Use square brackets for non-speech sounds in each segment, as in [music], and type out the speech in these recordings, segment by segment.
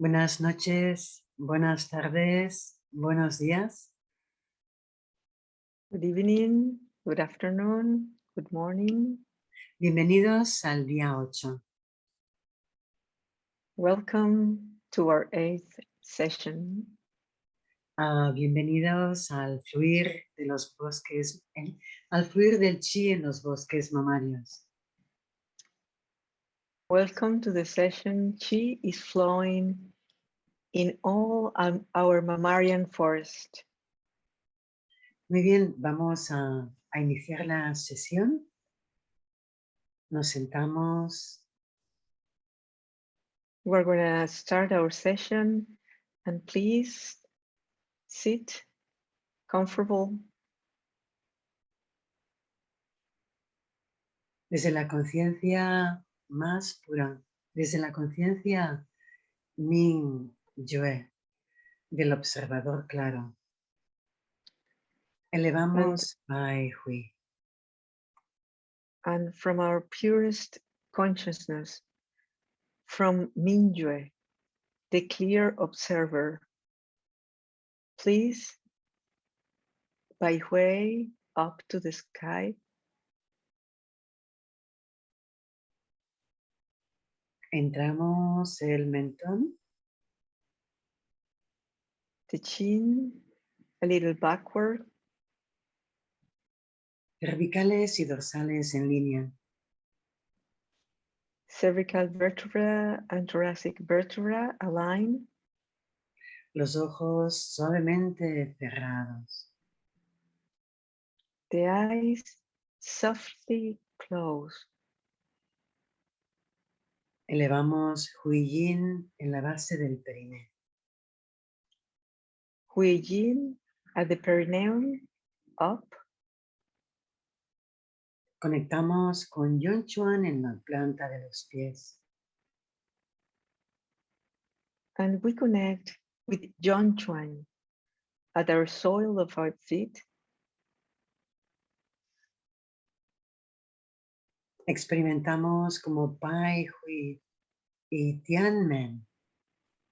Buenas noches, buenas tardes, buenos días. Good evening, good afternoon, good morning. Bienvenidos al día 8. Welcome to our eighth session. Ah, bienvenidos al fluir de los bosques, al fluir del chi en los bosques mamarios. Welcome to the session. Chi is flowing in all um, our mammalian forest. Muy bien, vamos a, a iniciar la sesión. Nos sentamos, We're going to start our session and please sit comfortable desde la conciencia más pura, desde la conciencia Ming Yue, del observador claro. Elevamos Bai Hui. and from our purest consciousness, from Mingyue, the clear observer. Please, by way up to the sky, Entramos el mentón, the chin a little backward, cervicales y dorsales en línea. cervical vertebra and thoracic vertebra align, Los ojos suavemente cerrados. the eyes softly closed. Elevamos Hui Yin en la base del periné. Hui Yin at the perineum, up, Conectamos con Yon Chuan en la planta de los pies. and we connect with John Chuan at our soil of our feet, Experimentamos como Pai Hui y Tianmen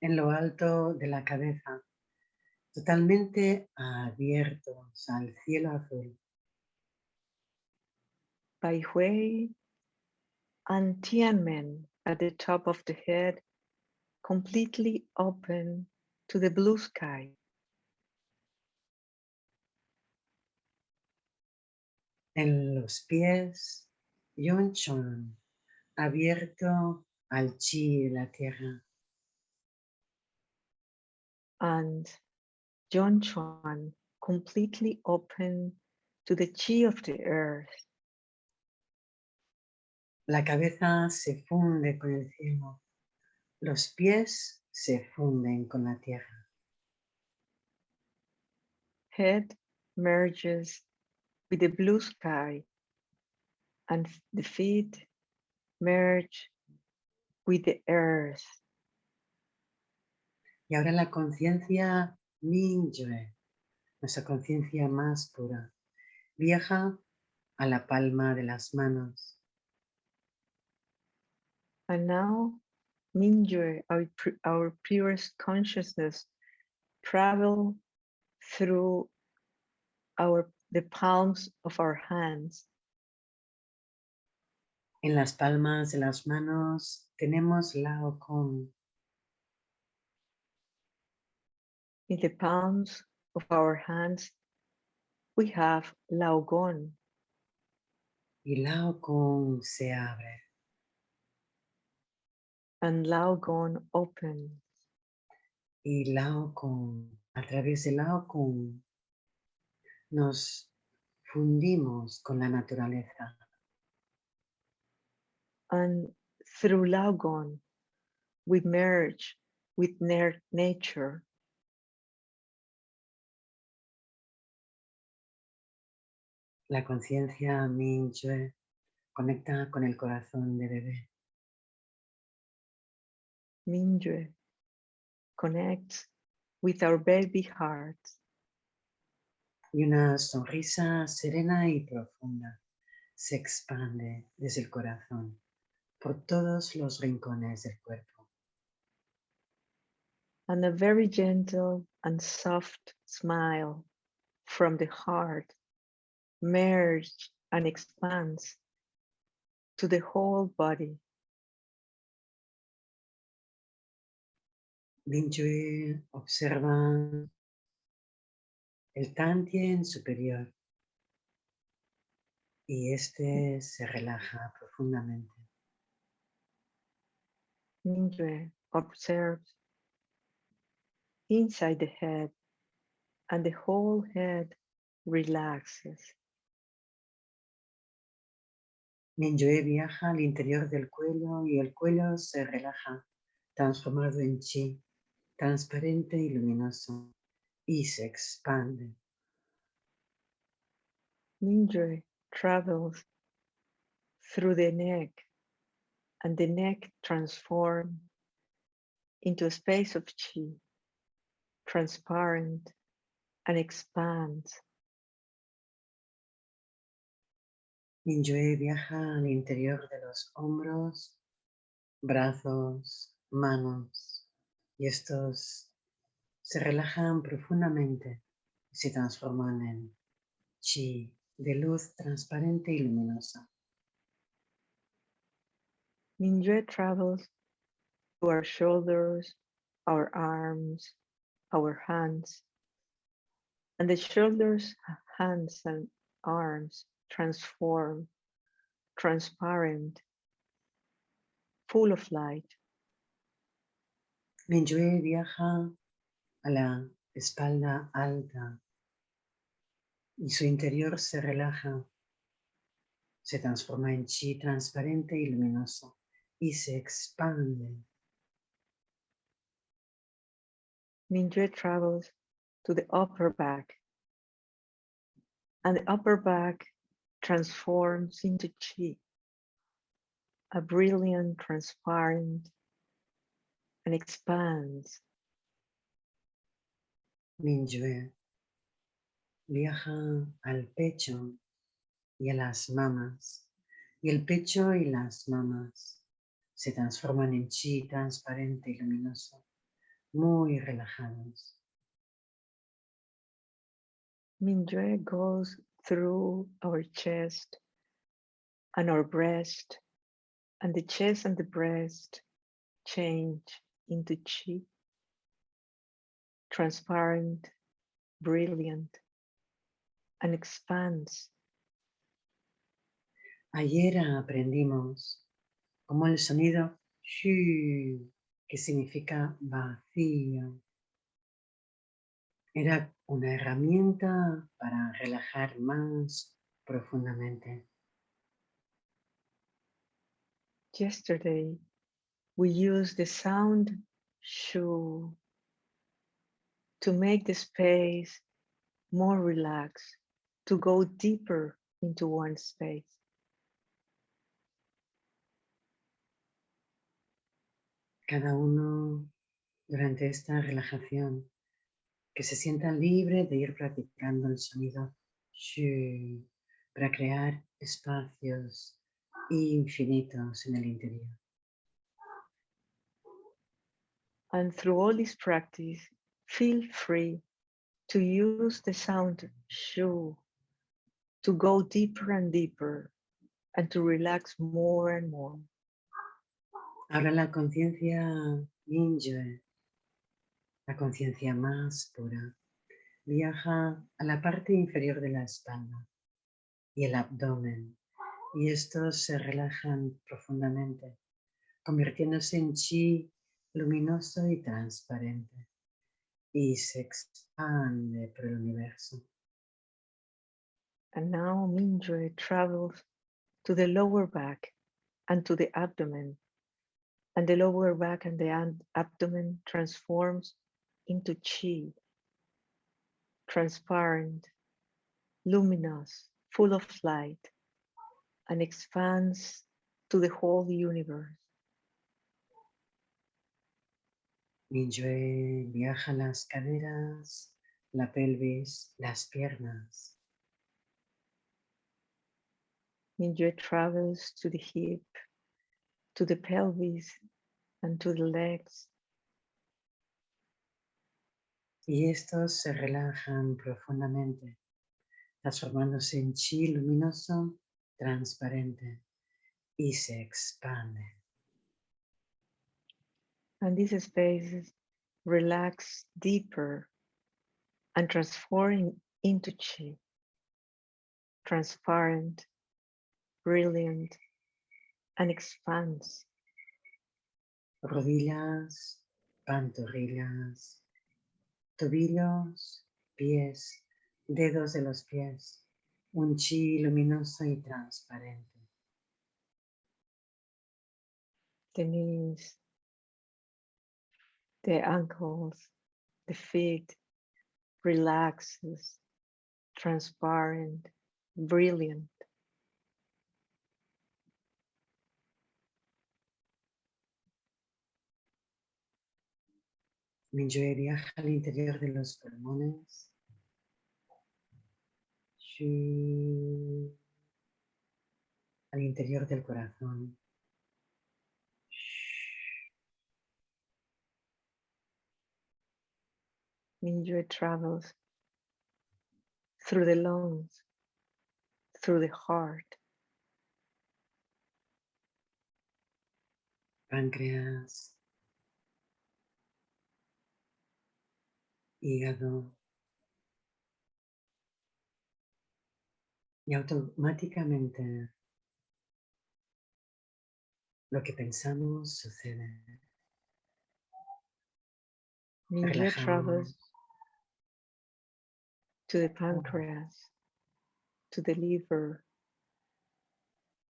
en lo alto de la cabeza, totalmente abiertos al cielo azul. Bai Hui, and Tianmen at the top of the head, completely open to the blue sky. En los pies, Yon Chuan, abierto al chi de la tierra. and John Chuan completely open to the chi of the earth. La cabeza se funde con el cielo. Los pies se funden con la tierra. Head merges with the blue sky and the feet merge with the earth. Y ahora la conciencia Mingyue, nuestra conciencia más pura, viaja a la palma de las manos. And now Mingyue, our, our purest consciousness, travel through our the palms of our hands En las palmas de las manos tenemos Lao Kong. In the palms of our hands, we have Laogong, Y Lao Kong se abre. and Laogong opens. Y Lao Kong, a través de Lao Kong, nos fundimos con la naturaleza. And through Laogong, we merge with nature. La conciencia Mingyue conecta con el corazón de bebé. Mingyue connects with our baby hearts. Y una sonrisa serena y profunda se expande desde el corazón por todos los rincones del cuerpo. and a very gentle and soft smile from the heart merge and expands to the whole body. Mingyue observa el Tantien superior y este se relaja profundamente. Mingyue observes inside the head and the whole head relaxes. Mingyue viaja al interior del cuello y el cuello se relaja, transformado en chi, transparente y luminoso, y se expande. Mingyue travels through the neck and the neck transforms into a space of chi, transparent and expands. Mingyue viaja al interior de los hombros, brazos, manos, y estos se relajan profundamente y se transforman en chi de luz transparente y luminosa. Mingyue travels to our shoulders, our arms, our hands, and the shoulders, hands, and arms transform, transparent, full of light. Mingyue viaja a la espalda alta y su interior se relaja, se transforma en chi transparente y luminoso y se expande. Mingyue travels to the upper back, and the upper back transforms into chi, a brilliant, transparent, and expands. Mingyue viaja al pecho y a las mamas, y el pecho y las mamas se transforman en chi transparente y luminoso, muy relajados. Mingyue goes through our chest and our breast, and the chest and the breast change into chi, transparent, brilliant, and expands. Ayer aprendimos cómo el sonido shu, que significa vacío, era una herramienta para relajar más profundamente. Yesterday, we used the sound shu to make the space more relaxed, to go deeper into one space. Cada uno durante esta relajación que se sienta libre de ir practicando el sonido shu para crear espacios infinitos en el interior. And through all this practice, feel free to use the sound shu to go deeper and deeper and to relax more and more. Ahora la conciencia Mingyue, la conciencia más pura, viaja a la parte inferior de la espalda y el abdomen y estos se relajan profundamente, convirtiéndose en chi luminoso y transparente y se expande por el universo. And now Mingyue travels to the lower back and to the abdomen. And the lower back and the abdomen transforms into chi, transparent, luminous, full of light, and expands to the whole universe. Mingyue viaja las caderas, la pelvis, las piernas. Mingyue travels to the hip, to the pelvis, and to the legs. Y estos se relajan profundamente, transformándose en chi luminoso, transparente, y se expande. And these spaces relax deeper and transform into chi, transparent, brilliant, and expands. Rodillas, pantorrillas, tobillos, pies, dedos de los pies, un chi luminoso y transparente. The knees, the ankles, the feet relaxes, transparent, brilliant. Minyue viaja al interior de los pulmones. Al interior del corazón. Minyue travels through the lungs, through the heart, páncreas, hígado y automáticamente lo que pensamos sucede. Travels to the pancreas, to the liver,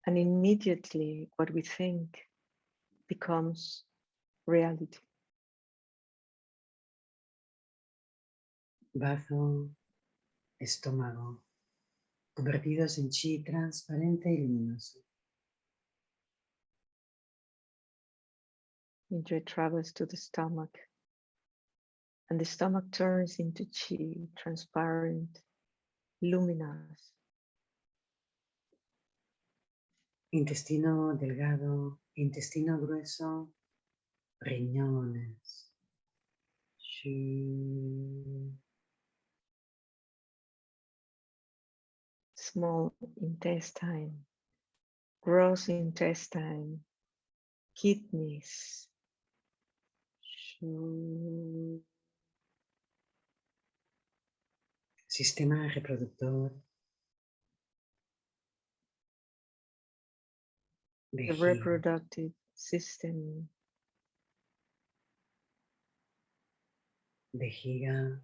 and immediately what we think becomes reality. Bazo, estómago, convertidos en chi transparente y luminoso. Enjoy travels to the stomach, and the stomach turns into chi, transparent, luminous. Intestino delgado, intestino grueso, riñones. Chi. Small intestine, gross intestine, kidneys. Sistema reproductor. The reproductive system, vejiga,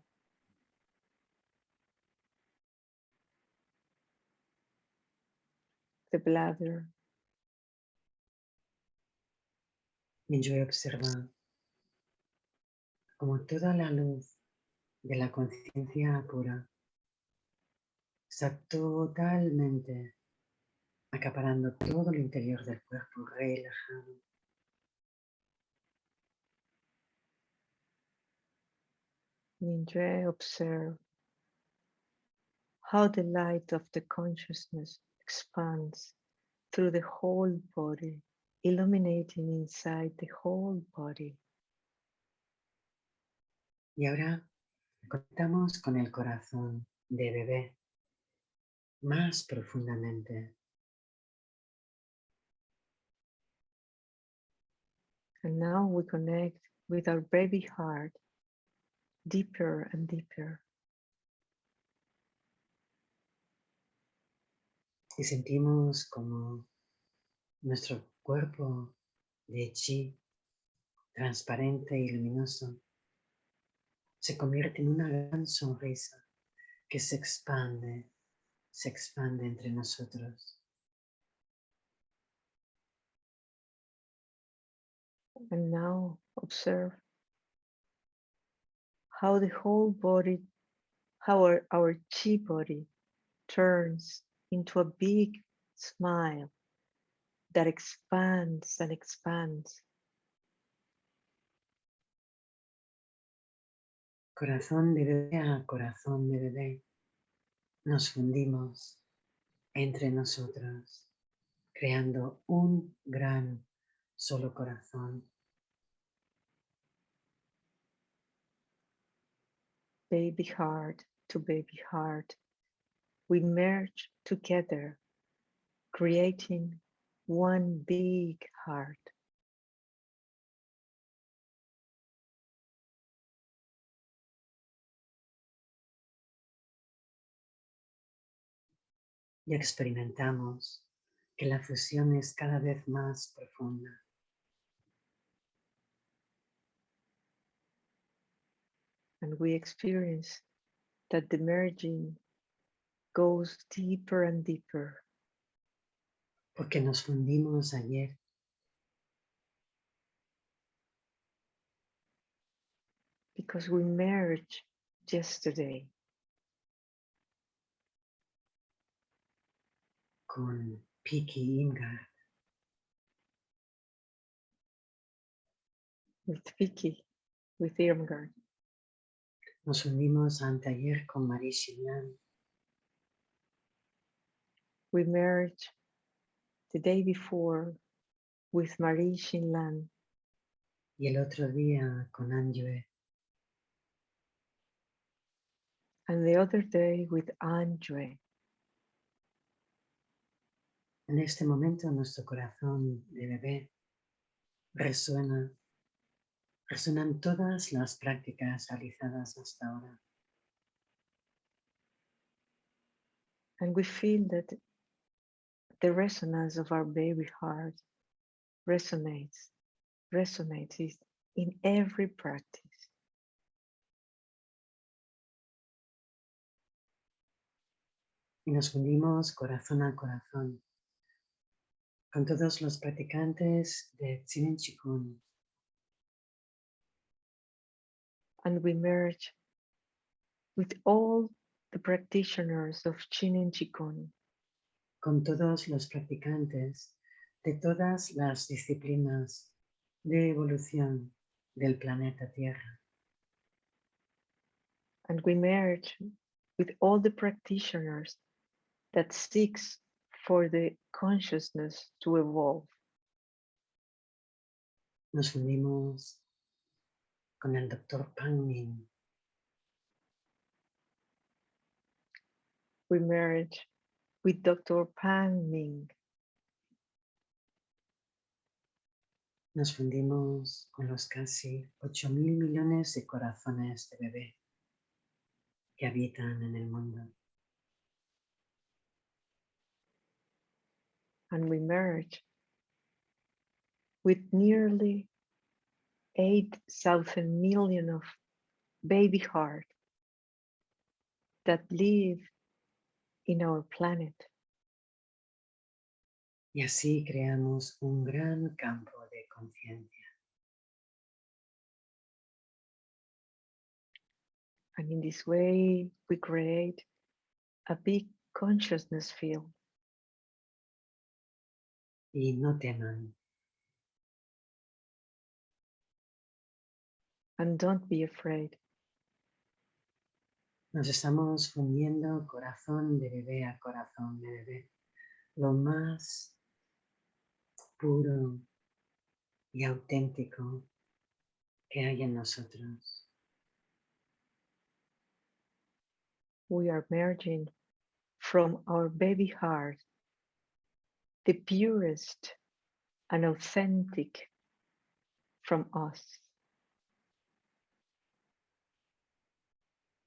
the bladder, Minyue observa como toda la luz de la conciencia pura está totalmente acaparando todo el interior del cuerpo relajado. Minjue observe how the light of the consciousness expands through the whole body, illuminating inside the whole body. Y ahora conectamos con el corazón de bebé más profundamente. And now we connect with our baby heart deeper and deeper. Y sentimos como nuestro cuerpo de chi, transparente y luminoso, se convierte en una gran sonrisa que se expande, se expande entre nosotros. And now observe how the whole body, how our, our chi body turns into a big smile that expands and expands. Corazón de bebé a corazón de bebé, nos fundimos entre nosotros, creando un gran solo corazón. baby heart to baby heart, we merge together, creating one big heart. Y experimentamos que la fusión es cada vez más profunda. And we experience that the merging goes deeper and deeper. Porque nos fundimos ayer. Because we merged yesterday. Con Vicky Irmgard with Vicky, with Irmgard. Nos unimos anteayer con Marie Chillan We merged the day before with Marie Shinlan y el otro día con Anjue. and the other day with Andre. En este momento nuestro corazón de bebé resuena, resuenan todas las prácticas realizadas hasta ahora. And we feel that the resonance of our baby heart resonates, resonates in every practice. Y nos fundimos corazón a corazón con todos los practicantes de Chikun, And we merge with all the practitioners of Chinen Chikun con todos los practicantes de todas las disciplinas de evolución del planeta Tierra. and we merge with all the practitioners that seeks for the consciousness to evolve. Nos fundimos con el doctor Pang Min, We merge with Dr. Pang Ming. nos fundimos con los casi 8 mil millones de corazones de bebé que habitan en el mundo. and we merge with nearly 8,000 million of baby heart that live in our planet. Y así creamos un gran campo de conciencia. And in this way, we create a big consciousness field. Y no teman, And don't be afraid. Nos estamos fundiendo corazón de bebé a corazón de bebé. Lo más puro y auténtico que hay en nosotros. We are merging from our baby heart, the purest and authentic from us.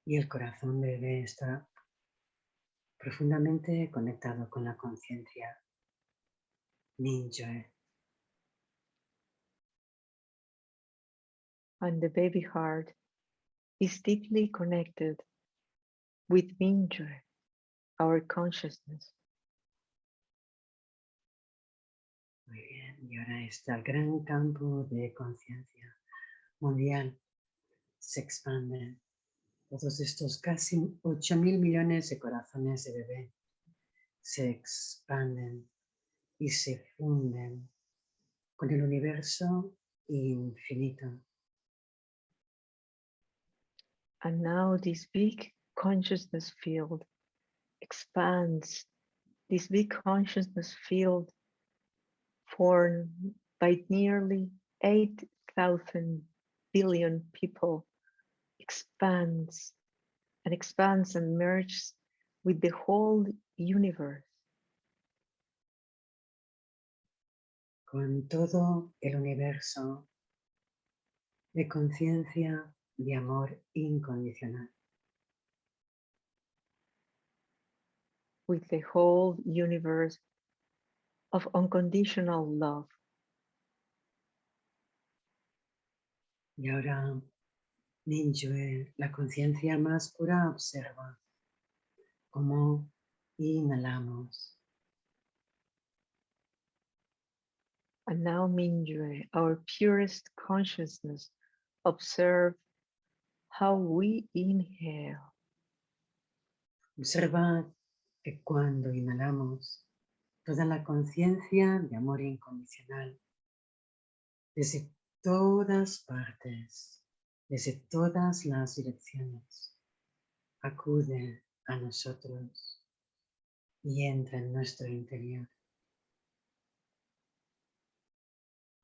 Y el corazón bebé está profundamente conectado con la conciencia Ninjoe. and the baby heart is deeply connected with Minjue, our consciousness. Muy bien, y ahora está el gran campo de conciencia mundial. Se expande. Todos estos casi 8 mil millones de corazones de bebé se expanden y se funden con el universo infinito. And now this big consciousness field expands, this big consciousness field formed by nearly 8,000 billion people expands and expands and merges with the whole universe. con todo el universo de conciencia de amor incondicional. with the whole universe of unconditional love. Y ahora, Mingyue, la conciencia más pura, observa cómo inhalamos And now, Mingyue, our purest consciousness, observe how we inhale. Observa que cuando inhalamos, toda la conciencia de amor incondicional, desde todas partes, desde todas las direcciones, acude a nosotros y entra en nuestro interior.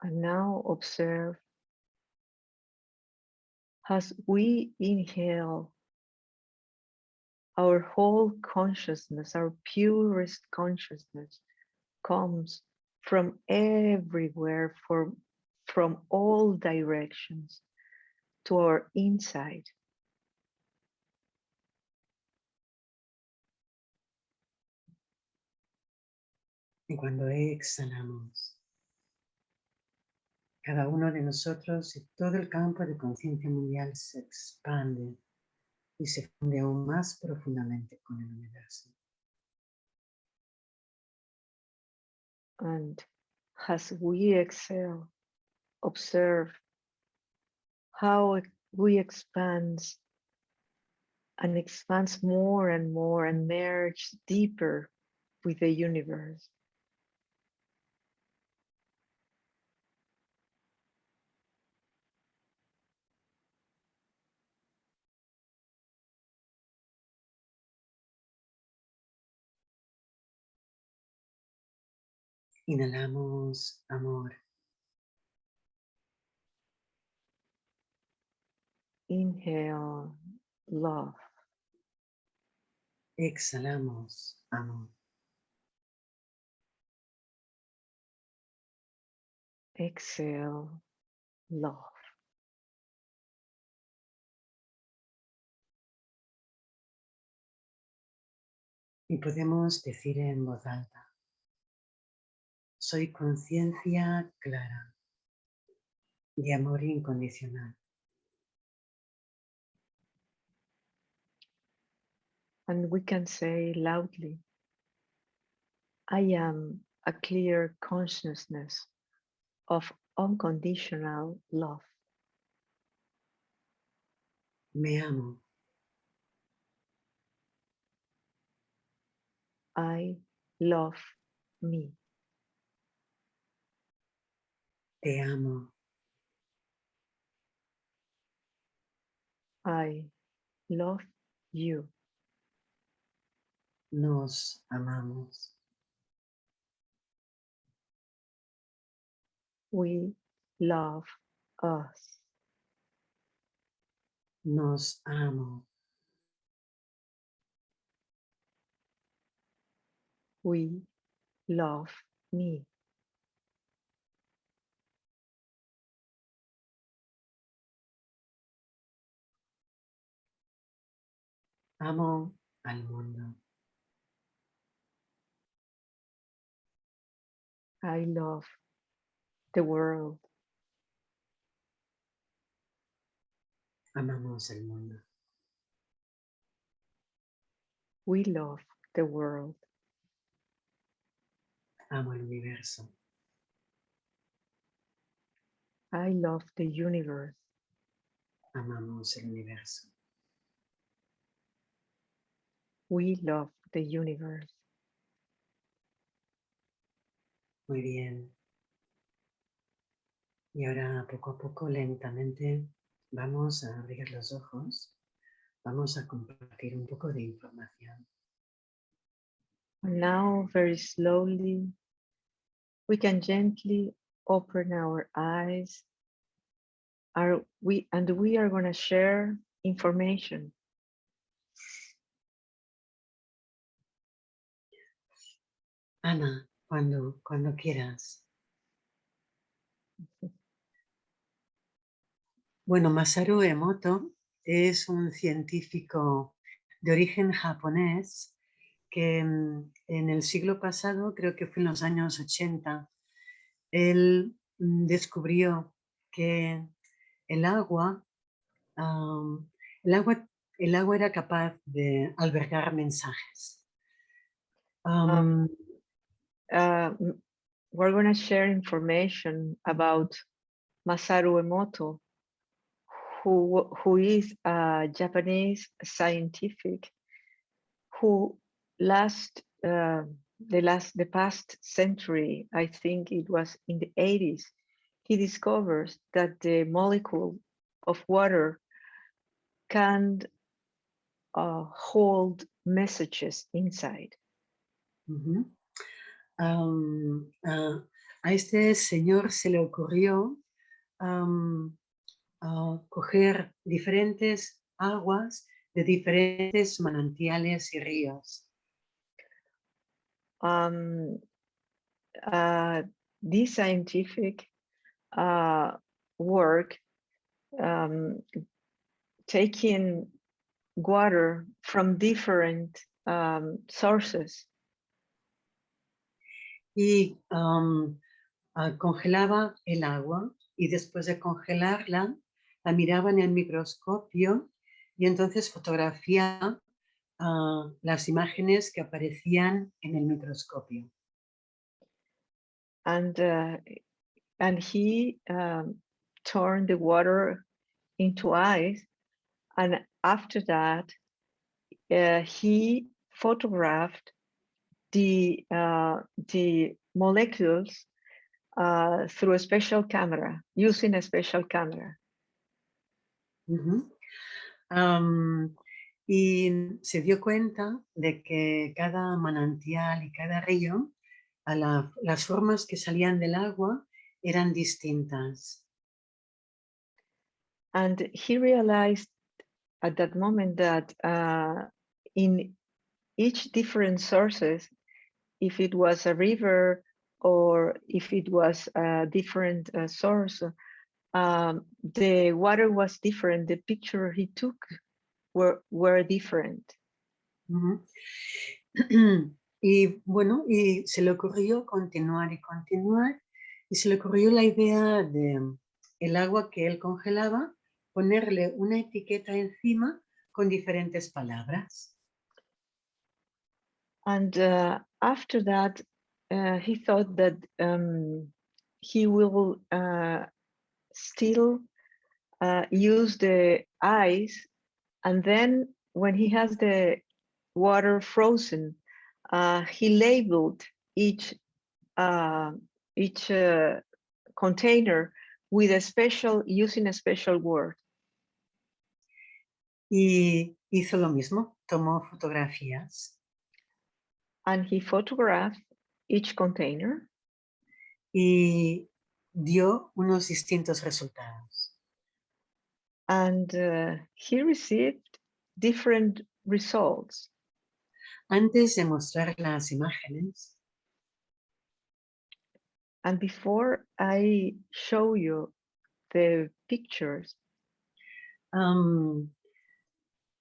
And now observe as we inhale our whole consciousness, our purest consciousness comes from everywhere, from, from all directions to our inside. Y cuando exhalamos, cada uno de nosotros y todo el campo de conciencia mundial se expande y se funde aún más profundamente con el universo. And as we exhale, observe how we expand and expands more and more and merge deeper with the universe. Inhalamos amor. Inhale love. Exhalamos amor. Exhale love. Y podemos decir en voz alta, soy conciencia clara de amor incondicional. And we can say loudly, I am a clear consciousness of unconditional love. Me amo, I love me. te amo, I love you. Nos amamos. We love us. Nos amo. We love me. Amo al mundo. I love the world. Amamos el mundo. We love the world. Amo el universo. I love the universe. Amamos el universo. We love the universe. Muy bien. Y ahora poco a poco, lentamente, vamos a abrir los ojos. Vamos a compartir un poco de información. Now, very slowly, we can gently open our eyes are we, and we are going to share information. Ana, cuando, cuando quieras. Bueno, Masaru Emoto es un científico de origen japonés que mm, en el siglo pasado, creo que fue en los años 80, él mm, descubrió que el agua, el agua, el agua era capaz de albergar mensajes. Um, uh, we're going to share information about Masaru Emoto, who, who is a Japanese scientific who last uh, the last the past century, I think it was in the 80s, he discovers that the molecule of water can uh, hold messages inside. Uh -huh. A este señor se le ocurrió coger diferentes aguas de diferentes manantiales y ríos. Um, uh, this scientific uh, work um, taking water from different um, sources. Y uh, congelaba el agua y después de congelarla la miraba en el microscopio y entonces fotografía uh, las imágenes que aparecían en el microscopio. And, uh, and he turned the water into ice. And after that, uh, he photographed the, uh, the molecules uh, through a special camera, using a special camera. Uh -huh. um, y se dio cuenta de que cada manantial y cada río, a la, las formas que salían del agua eran distintas. And he realized at that moment that uh, in each different sources, if it was a river or if it was a different uh, source, um, the water was different. The picture he took were, were different. Uh [clears throat] -huh. y bueno, y se le ocurrió continuar y continuar y se le ocurrió la idea de el agua que él congelaba, ponerle una etiqueta encima con diferentes palabras. And uh, after that, uh, he thought that um, he will uh, still uh, use the ice and then when he has the water frozen, uh, he labeled each uh, each uh, container with a special, using a special word. Y hizo lo mismo, tomó fotografías. And he photographed each container. Y dio unos distintos resultados. And uh, he received different results. Antes de mostrar las imágenes, And before I show you the pictures, um,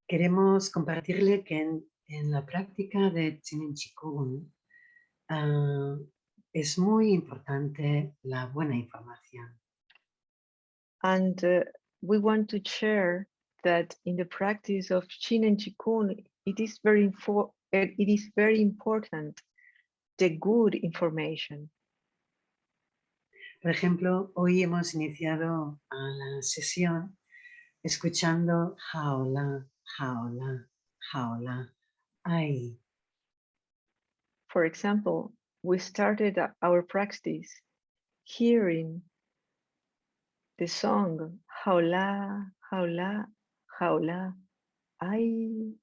queremos compartirle que en, en, la práctica de Chinen Chikun uh, es muy importante la buena información. And uh, we want to share that in the practice of Chin and Chikun, it is very it is very important the good information. Por ejemplo, hoy hemos iniciado la sesión escuchando jaola, jaola, jaola, ay. For example, we started our practice hearing the song jaola, jaola, jaola, ay.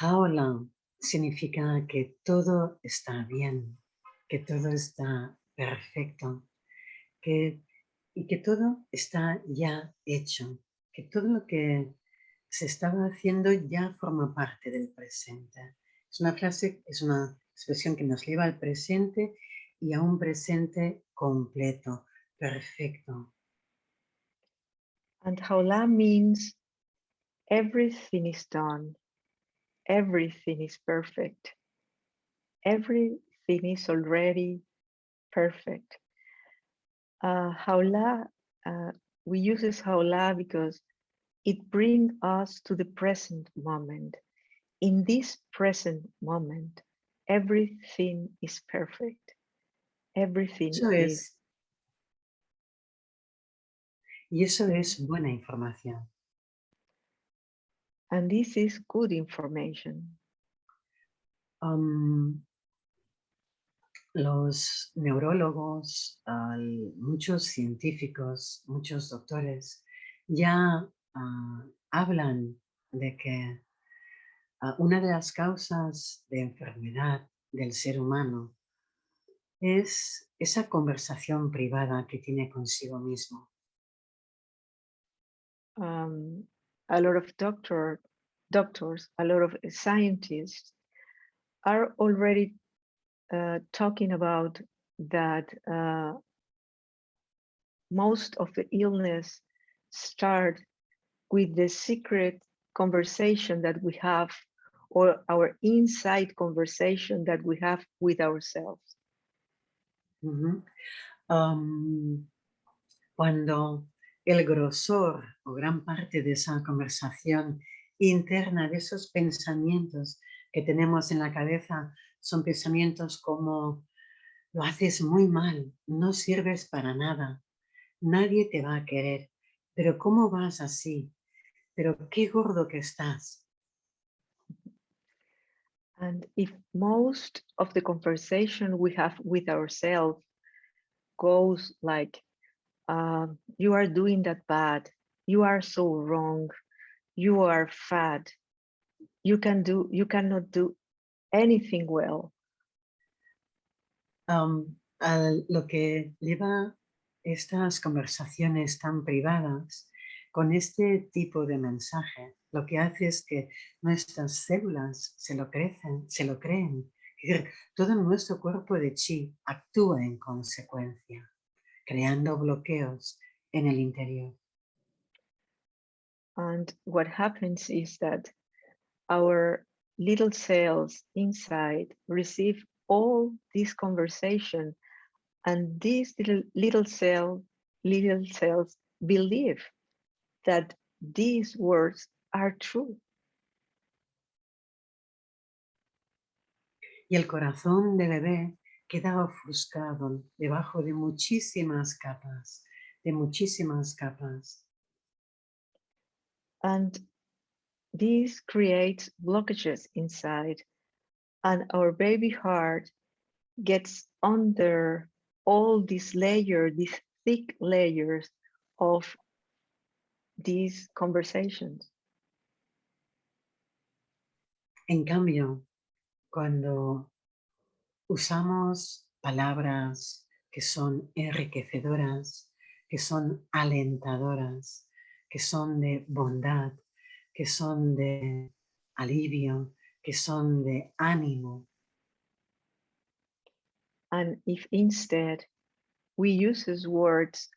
Jaola significa que todo está bien, que todo está perfecto, que, y que todo está ya hecho, que todo lo que se estaba haciendo ya forma parte del presente. Es una frase, es una expresión que nos lleva al presente y a un presente completo, perfecto. And Haula means everything is done, everything is perfect, everything is already perfect. Uh, uh, we use this Haula because it brings us to the present moment. In this present moment, everything is perfect. Everything Eso is. es. Y eso es buena información. And this is good information. Am, los neurólogos, al- muchos científicos, muchos doctores ya ah, hablan de que ah, una de las causas de enfermedad del ser humano es esa conversación privada que tiene consigo mismo. um, a lot of doctor, doctors, a lot of scientists are already uh, talking about that uh, most of the illness start with the secret conversation that we have or our inside conversation that we have with ourselves. Am, cuando el grosor o gran parte de esa conversación interna, de esos pensamientos que tenemos en la cabeza, son pensamientos como lo haces muy mal, no sirves para nada, nadie te va a querer, pero ¿cómo vas así? Pero qué gordo que estás. And if most of the conversation we have with ourselves goes like, uh, you are doing that bad, you are so wrong, you are fat, you can do, you cannot do anything well. Am, a lo que lleva estas conversaciones tan privadas con este tipo de mensaje, lo que hace es que nuestras células se lo crecen, se lo creen. Todo nuestro cuerpo de chi actúa en consecuencia, creando bloqueos en el interior. And what happens is that our little cells inside receive all this conversation and these little, little cell, little cells believe that these words are true. Y el corazón de bebé queda ofuscado debajo de muchísimas capas, de muchísimas capas. And this creates blockages inside and our baby heart gets under all these layers, these thick layers of these conversations. En cambio, cuando usamos palabras que son enriquecedoras, que son alentadoras, que son de bondad, que son de alivio, que son de ánimo, And if instead we use words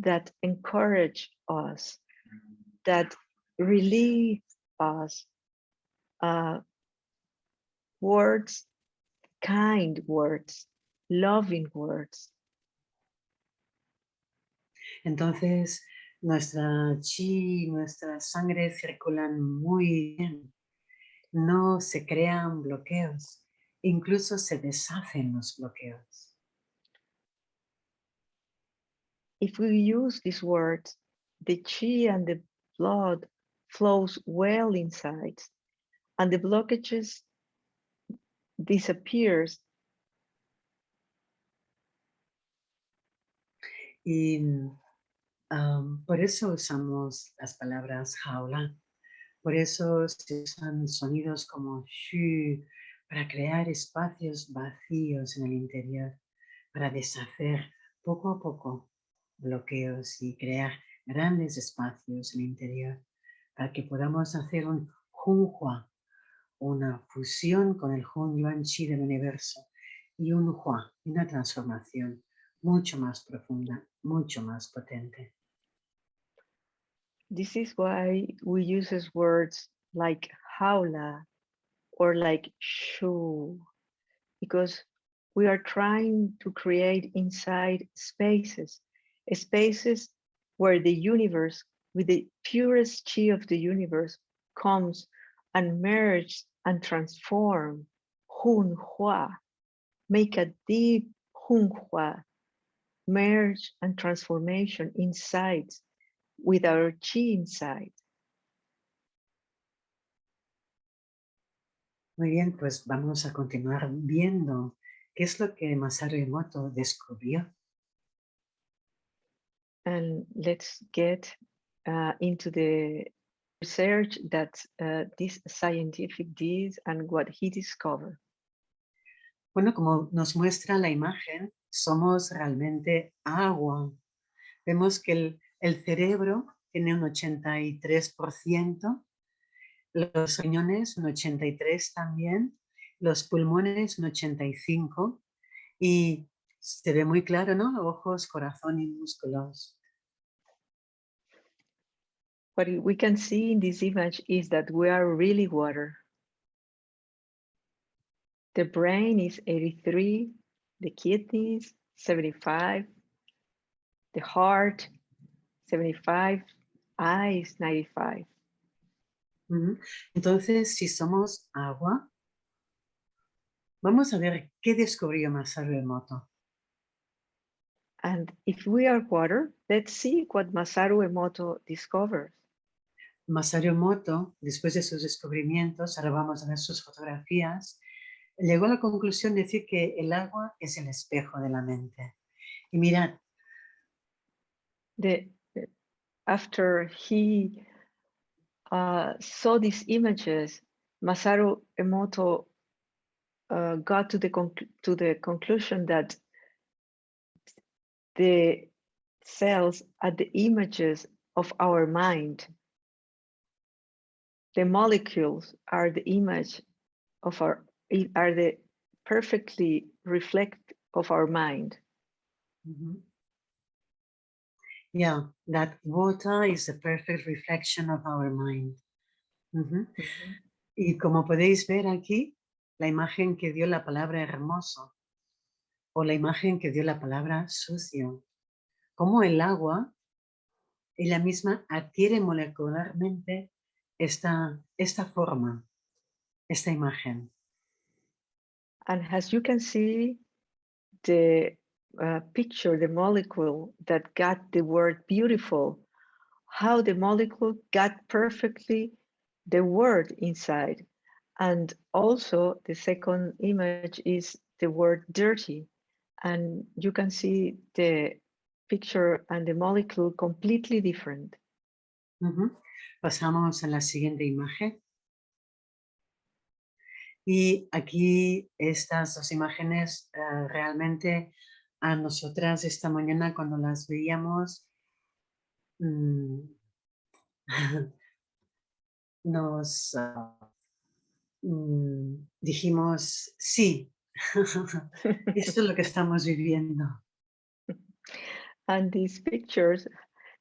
that encourage us, that relieve us, uh, words, kind words, loving words, entonces nuestra chi, nuestra sangre circulan muy bien. No se crean bloqueos, incluso se deshacen los bloqueos. if we use these words, the chi and the blood flows well inside and the blockages disappears Y am, por eso usamos las palabras jaula. Por eso se usan sonidos como shu para crear espacios vacíos en el interior, para deshacer poco a poco bloqueos y crear grandes espacios en interior, para que podamos hacer un junhua, una fusión con el Hun Yuan Chi del universo y un Hua, una transformación mucho más profunda, mucho más potente. This is why we use words like haula or like shu, because we are trying to create inside spaces, spaces where the universe, with the purest chi of the universe, comes and merges and transform Hun Hua, make a deep Hun Hua, merge and transformation inside with our chi inside. Muy bien, pues vamos a continuar viendo qué es lo que Masaru Emoto descubrió. And let's get uh, into the research that uh, this scientific did and what he discovered. Bueno, como nos muestra la imagen, somos realmente agua. Vemos que el, el cerebro tiene un 83%, los riñones un 83 también, los pulmones un 85 y se ve muy claro, ¿no? Ojos, corazón y músculos. What we can see in this image is that we are really water. The brain is 83, the kidneys 75, the heart 75, eyes 95. Entonces, si somos agua, vamos a ver qué descubrió Masaru Emoto. And if we are water, let's see what Masaru Emoto discovers. Masaru Emoto, después de sus descubrimientos, ahora vamos a ver sus fotografías, llegó a la conclusión de decir que el agua es el espejo de la mente. Y mirad. The, after he uh, saw these images, Masaru Emoto uh, got to the, to the conclusion that the cells are the images of our mind. The molecules are the image of our are the perfectly reflect of our mind. Mm -hmm. Yeah, that water is a perfect reflection of our mind. Mm -hmm. Mm -hmm. Y como podéis ver aquí, la imagen que dio la palabra hermoso o la imagen que dio la palabra sucio. Como el agua, ella misma adquiere molecularmente esta, esta forma, esta imagen. And as you can see, the uh, picture, the molecule that got the word beautiful, how the molecule got perfectly the word inside. And also the second image is the word dirty. And you can see the picture and the molecule completely different. Uh -huh. Pasamos a la siguiente imagen. Y aquí estas dos imágenes uh, realmente a nosotras esta mañana cuando las veíamos mmm, [laughs] nos uh, mmm, dijimos sí, [laughs] esto es lo que estamos viviendo. [laughs] And these pictures,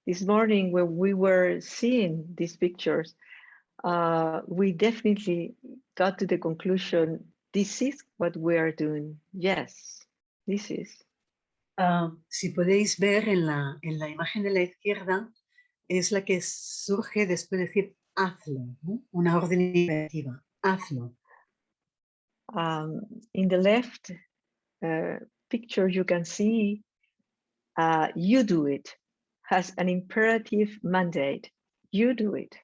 this morning when we were seeing these pictures, uh, we definitely got to the conclusion, this is what we are doing. Yes, this is. Uh, si podéis ver en la, en la imagen de la izquierda, es la que surge después de decir hazlo, ¿no? una orden imperativa, hazlo. Um, in the left uh, picture, you can see uh, you do it has an imperative mandate. You do it.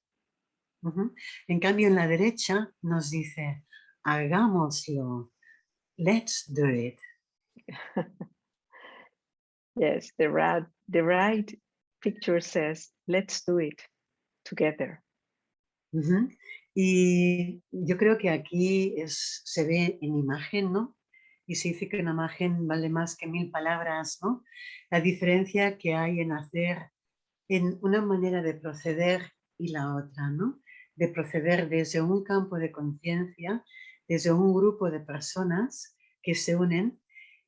Uh -huh. En cambio, en la derecha nos dice, hagámoslo. Let's do it. [laughs] yes, the right, the right picture says, let's do it together. Uh -huh. Y yo creo que aquí es, se ve en imagen, ¿no? Y se dice que una imagen vale más que mil palabras, ¿no? La diferencia que hay en hacer, en una manera de proceder y la otra, ¿no? de proceder desde un campo de conciencia, desde un grupo de personas que se unen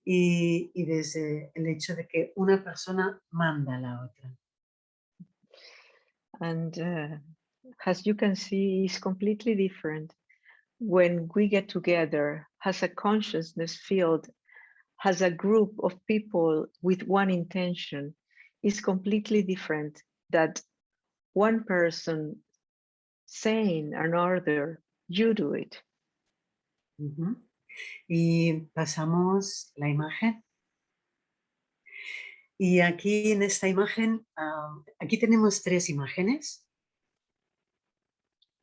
y, y, desde el hecho de que una persona manda a la otra. And uh, as you can see, is completely different when we get together as a consciousness field, as a group of people with one intention, is completely different that one person saying another, you do it. Uh. Y pasamos la imagen. Y aquí en esta imagen, uh, aquí tenemos tres imágenes.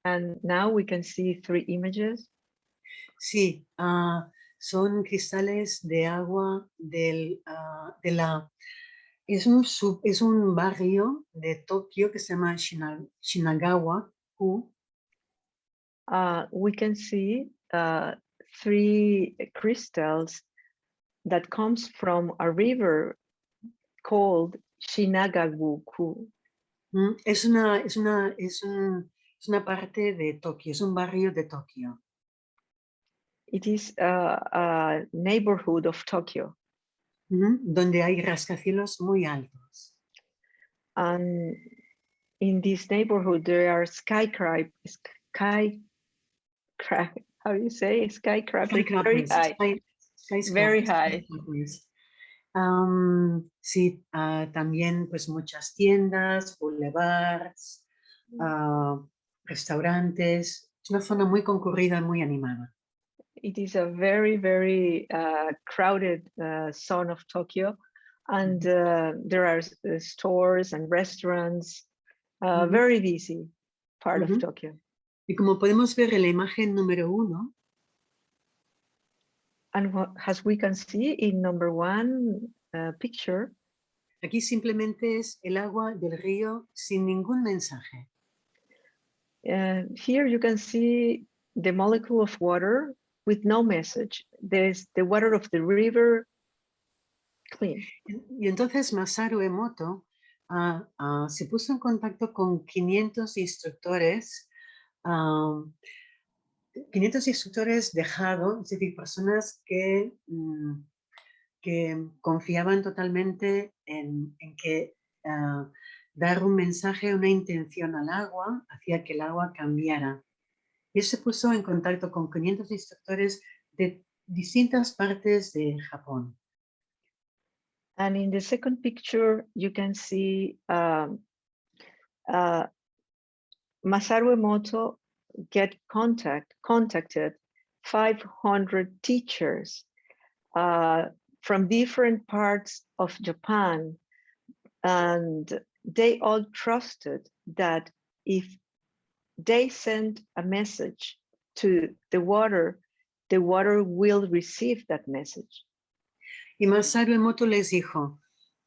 And now we can see three images. Sí, uh, son cristales de agua del, uh, de la... Es un, sub, es un barrio de Tokio que se llama Shinagawa, -ku. Uh, we can see uh, three crystals that comes from a river called Shinagawa-ku. Mm, es una, es una, es un, es una parte de Tokio, es un barrio de Tokio. It is a, a neighborhood of Tokyo. Mm -hmm. Donde hay rascacielos muy altos. And in this neighborhood, there are skyscrapers, sky, how do you say, skyscrapers, very high. Sky, very high. Um, sí, uh, también pues muchas tiendas, boulevards, uh, restaurantes. Es una zona muy concurrida, muy animada. It is a very, very uh, crowded uh, zone of Tokyo. And uh, there are uh, stores and restaurants, uh, very busy part -hmm. of Tokyo. Y como podemos ver en la imagen número uno, and what, as we can see in number one uh, picture, aquí simplemente es el agua del río sin ningún mensaje. Uh, here you can see the molecule of water with no message. There's the water of the river clean. Y entonces Masaru Emoto uh, uh, se puso en contacto con 500 instructores, um, 500 instructores dejados, es decir, personas que, um, que confiaban totalmente en, en que uh, dar un mensaje, una intención al agua, hacía que el agua cambiara. Y se puso en contacto con 500 instructores de distintas partes de Japón. And in the second picture, you can see um, uh, Masaru Emoto get contact, contacted 500 teachers uh, from different parts of Japan and they all trusted that if they send a message to the water, the water will receive that message. Y Masaru Emoto les dijo,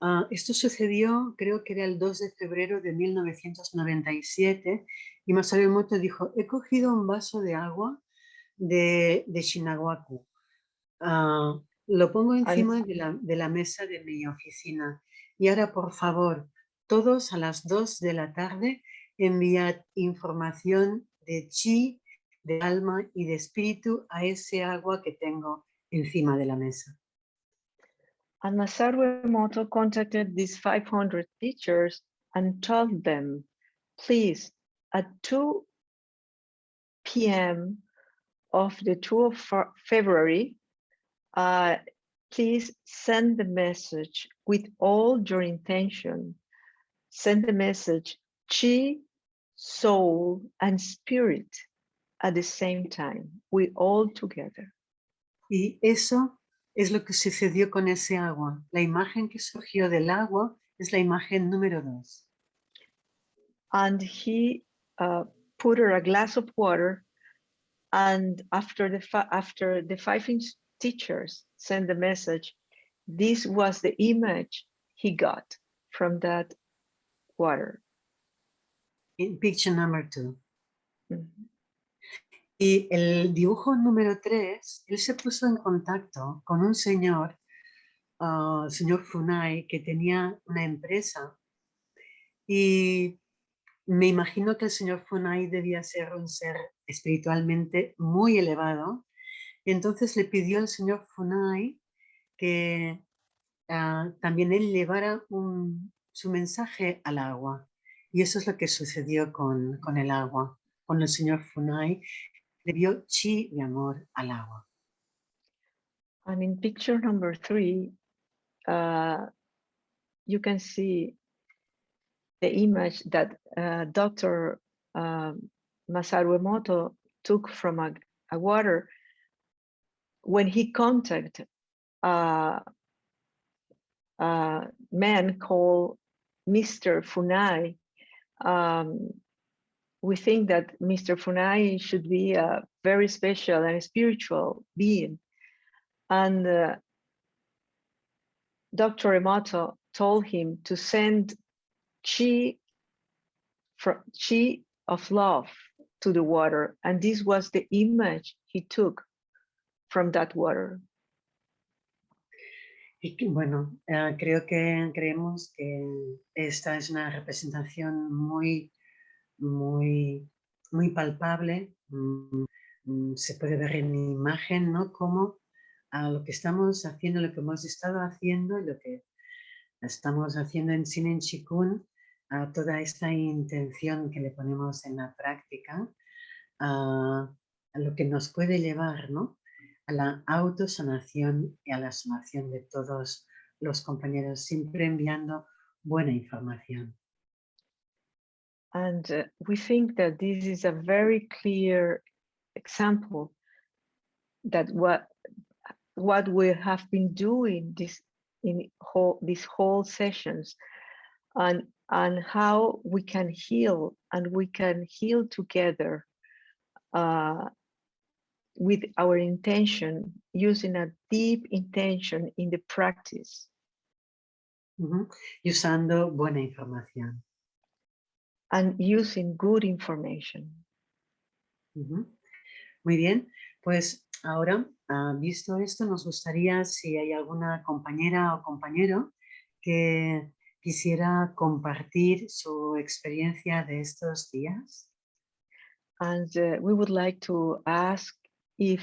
uh, esto sucedió, creo que era el 2 de febrero de 1997, y Masaru Emoto dijo, he cogido un vaso de agua de, de uh, lo pongo encima de la, de la mesa de mi oficina, y ahora por favor, todos a las 2 de la tarde enviad información de chi, de alma y de espíritu a ese agua que tengo encima de la mesa. And Masaru contacted these 500 teachers and told them, please, at 2 p.m. of the 2 of February, uh, please send the message with all your intention send the message chi, soul, and spirit at the same time. We all together. Y eso es lo que sucedió con ese agua. La imagen que surgió del agua es la imagen número dos. And he uh, put her a glass of water and after the after the five teachers sent the message, this was the image he got from that water. In picture number two. Mm -hmm. Y el dibujo número tres, él se puso en contacto con un señor, uh, señor Funai, que tenía una empresa y, me imagino que el señor Funai debía ser un ser espiritualmente muy elevado. Y entonces le pidió al señor Funai que ah, también él llevara su mensaje al agua. Y eso es lo que sucedió con, con el agua. Con el señor Funai le dio chi de amor al agua. And in picture number three, uh, you can see the image that uh, Dr. Uh, Masaru Emoto took from a, a, water when he contacted uh, a man called Mr. Funai. Um, we think that Mr. Funai should be a very special and spiritual being. And uh, Dr. Emoto told him to send chi, chi of love to the water. And this was the image he took from that water. Bueno, uh, creo que creemos que esta es una representación muy, muy, muy palpable. Mm, mm, se puede ver en imagen, ¿no? Cómo a lo que estamos haciendo, lo que hemos estado haciendo y lo que estamos haciendo en Sinen Chikun, a toda esta intención que le ponemos en la práctica, a, lo que nos puede llevar ¿no? A la autosanación y a la sanación de todos los compañeros, siempre enviando buena información. And uh, we think that this is a very clear example that what what we have been doing this in whole these whole sessions and and how we can heal and we can heal together uh, with our intention using a deep intention in the practice uh -huh. usando buena información and using good information uh -huh. muy bien pues ahora Ah, visto esto, nos gustaría si hay alguna compañera o compañero que quisiera compartir su experiencia de estos días. And uh, we would like to ask if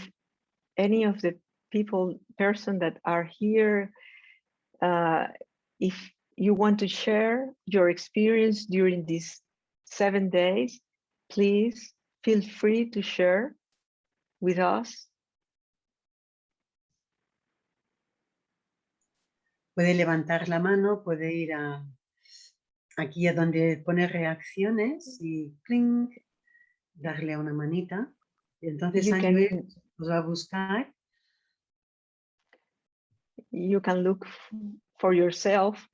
any of the people, person that are here, uh, if you want to share your experience during these seven days, please feel free to share with us. Puede levantar la mano, puede ir a, aquí a donde pone reacciones y clink, darle una manita. Entonces Ángel os va a buscar. You can look for yourself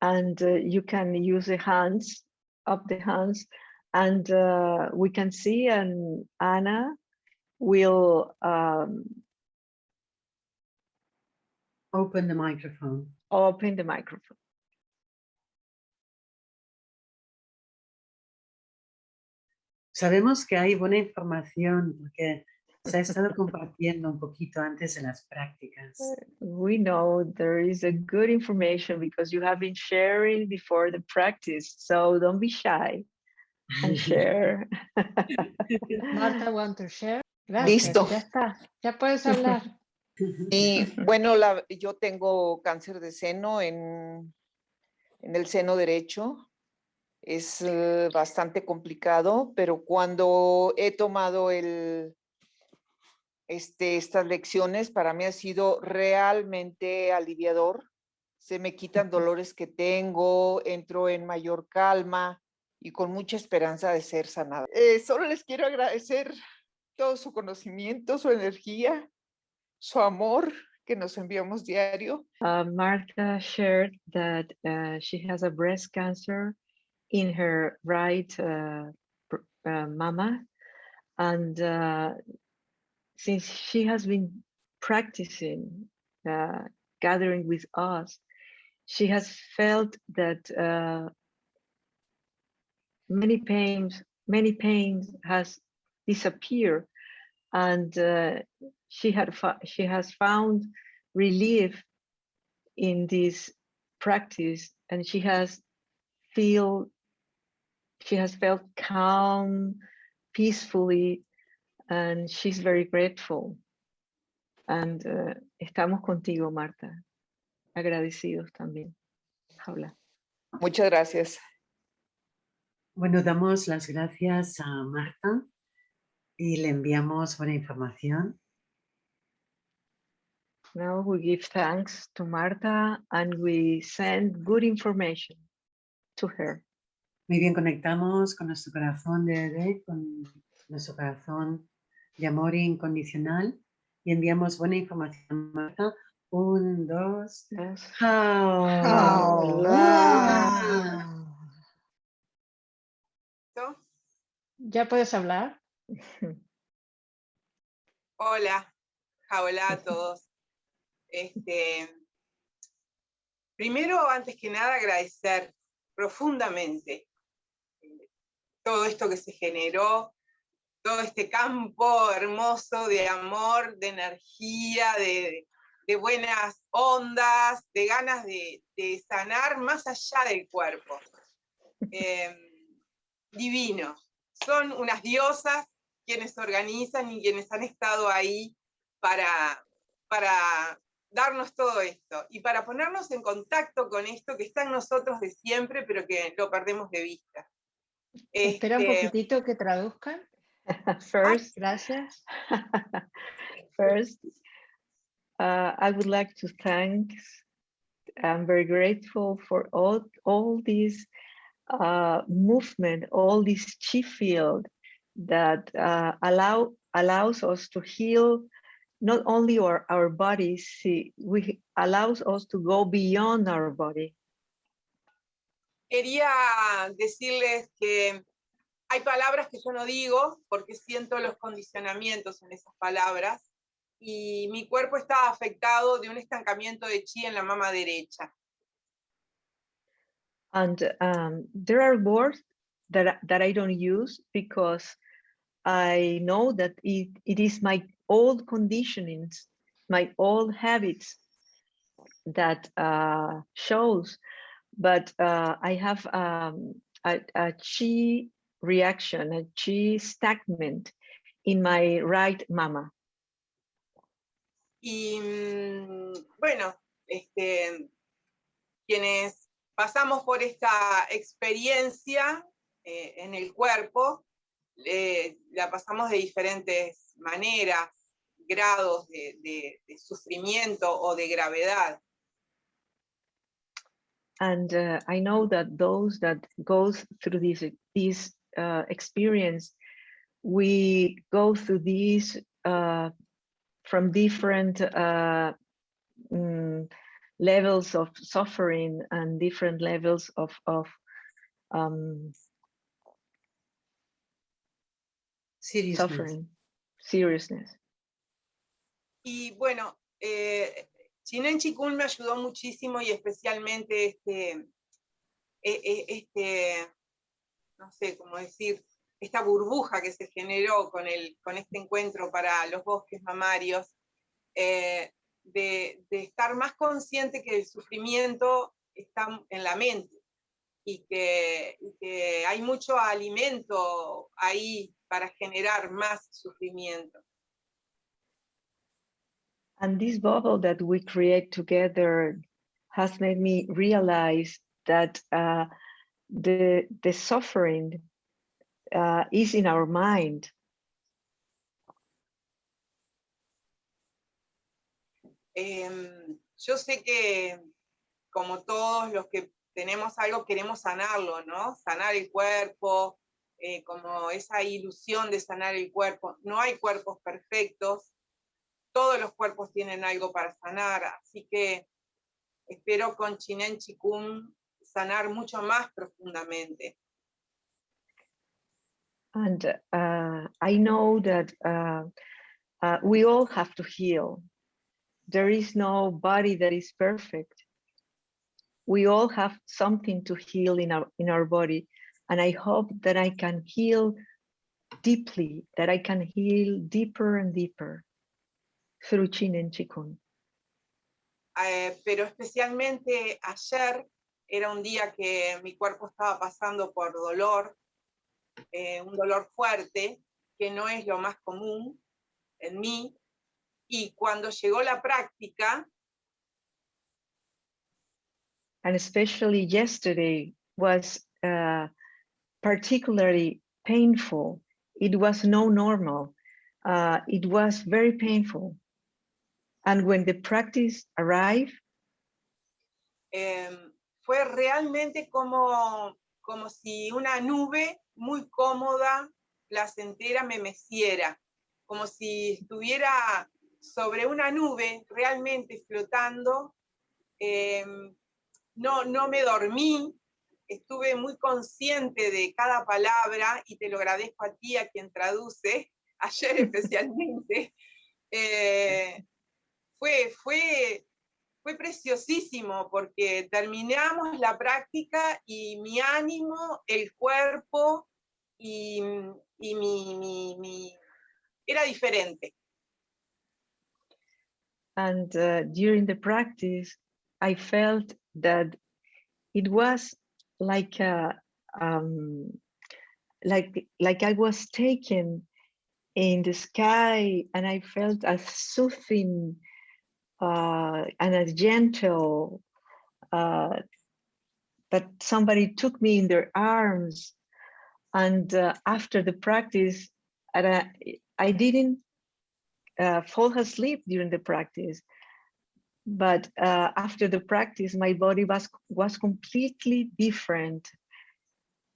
and uh, you can use the hands, up the hands, and uh, we can see and Anna will um, open the microphone. Open the microphone. Sabemos que hay buena información porque se ha estado compartiendo un poquito antes de las prácticas. We know there is a good information because you have been sharing before the practice, so don't be shy and [laughs] share. Marta, want to share? Gracias, Listo. Ya está, ya puedes hablar. [laughs] Y bueno, la, yo tengo cáncer de seno en, en el seno derecho. Es eh, bastante complicado, pero cuando he tomado el, este, estas lecciones, para mí ha sido realmente aliviador. Se me quitan dolores que tengo, entro en mayor calma y con mucha esperanza de ser sanada. Eh, solo les quiero agradecer todo su conocimiento, su energía su amor que nos enviamos diario. Uh, Martha shared that uh, she has a breast cancer in her right uh, uh mama. And uh, since she has been practicing gathering with us, she has felt that many pains, many pains has disappeared and uh, she had she has found relief in this practice and she has feel she has felt calm, peacefully, and she's very grateful. And uh, estamos contigo, Marta. Agradecidos también. Habla. Muchas gracias. Bueno, damos las gracias a Marta y le enviamos buena información. Now we give thanks to Marta and we send good information to her. Muy bien, conectamos con nuestro corazón de bebé, con nuestro corazón de amor incondicional y enviamos buena información a Marta. Un, dos, Yes. ¡Jaula! ¿Ya puedes hablar? Hola, hola a todos. Este, primero, antes que nada, agradecer profundamente todo esto que se generó, todo este campo hermoso de amor, de energía, de, buenas ondas, de ganas de, sanar más allá del cuerpo. Eh, divino. Son unas diosas quienes organizan y quienes han estado ahí para, para darnos todo esto y para ponernos en contacto con esto que está en nosotros de siempre, pero que lo perdemos de vista. Espera un poquitito que traduzcan. [laughs] First, Gracias. [laughs] First, uh, I would like to thank, I'm very grateful for all, all this uh, movement, all this chi field that uh, allow, allows us to heal not only our, our bodies, see, we allows us to go beyond our body. Quería decirles que hay palabras que yo no digo porque siento los condicionamientos en esas palabras y mi cuerpo está afectado de un estancamiento de chi en la mama derecha. And um, there are words that, that I don't use because I know that it, it is my old conditionings, my old habits that uh, shows, but uh, I have um, a, a chi reaction, a chi stagnant in my right mama. Y mm, bueno, este, quienes pasamos por esta experiencia eh, en el cuerpo, eh, la pasamos de diferentes maneras, grados de, de- de sufrimiento o de gravedad. And uh, I know that those that goes through this this uh, experience, we go through these uh, from different uh, mm, levels of suffering and different levels of of um, Seriousness. suffering, seriousness. Y bueno, eh, Chinen Chikun me ayudó muchísimo y especialmente este, e- e- este, no sé cómo decir, esta burbuja que se generó con, el, con este encuentro para los bosques mamarios, eh, de, estar más consciente que el sufrimiento está en la mente y que hay mucho alimento ahí para generar más sufrimiento. And this bubble that we create together has made me realize that uh, the the suffering uh, is in our mind. Em, yo sé que como todos los que tenemos algo queremos sanarlo, ¿no? Sanar el cuerpo, eh, como esa ilusión de sanar el cuerpo. No hay cuerpos perfectos, todos los cuerpos tienen algo para sanar, así que espero con Zhineng Qigong sanar mucho más profundamente. And uh, I know that uh, uh, we all have to heal. There is no body that is perfect. We all have something to heal in our in our body, and I hope that I can heal deeply. That I can heal deeper and deeper through Chin and Chikun. Eh, pero especialmente ayer era un día que mi cuerpo estaba pasando por dolor eh, un dolor fuerte, que no es lo más común en mí. Y cuando llegó la práctica, and especially yesterday was uh, particularly painful. It was no normal. Uh, it was very painful. And when the practice arrived, em, fue realmente como, como si una nube muy cómoda, placentera, me meciera, como si estuviera sobre una nube realmente flotando. em, no, no me dormí, estuve muy consciente de cada palabra y te lo agradezco a ti, a quien traduce, [laughs] ayer [laughs] especialmente. Eh, fue, fue, fue preciosísimo porque terminamos la práctica y mi ánimo, el cuerpo y, y mi, mi- mi- era diferente. and uh, during the practice, I felt that it was like a, um, like like I was taken in the sky, and I felt a soothing uh, and as gentle uh, that somebody took me in their arms. And uh, after the practice, and I, I didn't uh, fall asleep during the practice. But uh, after the practice, my body was was completely different,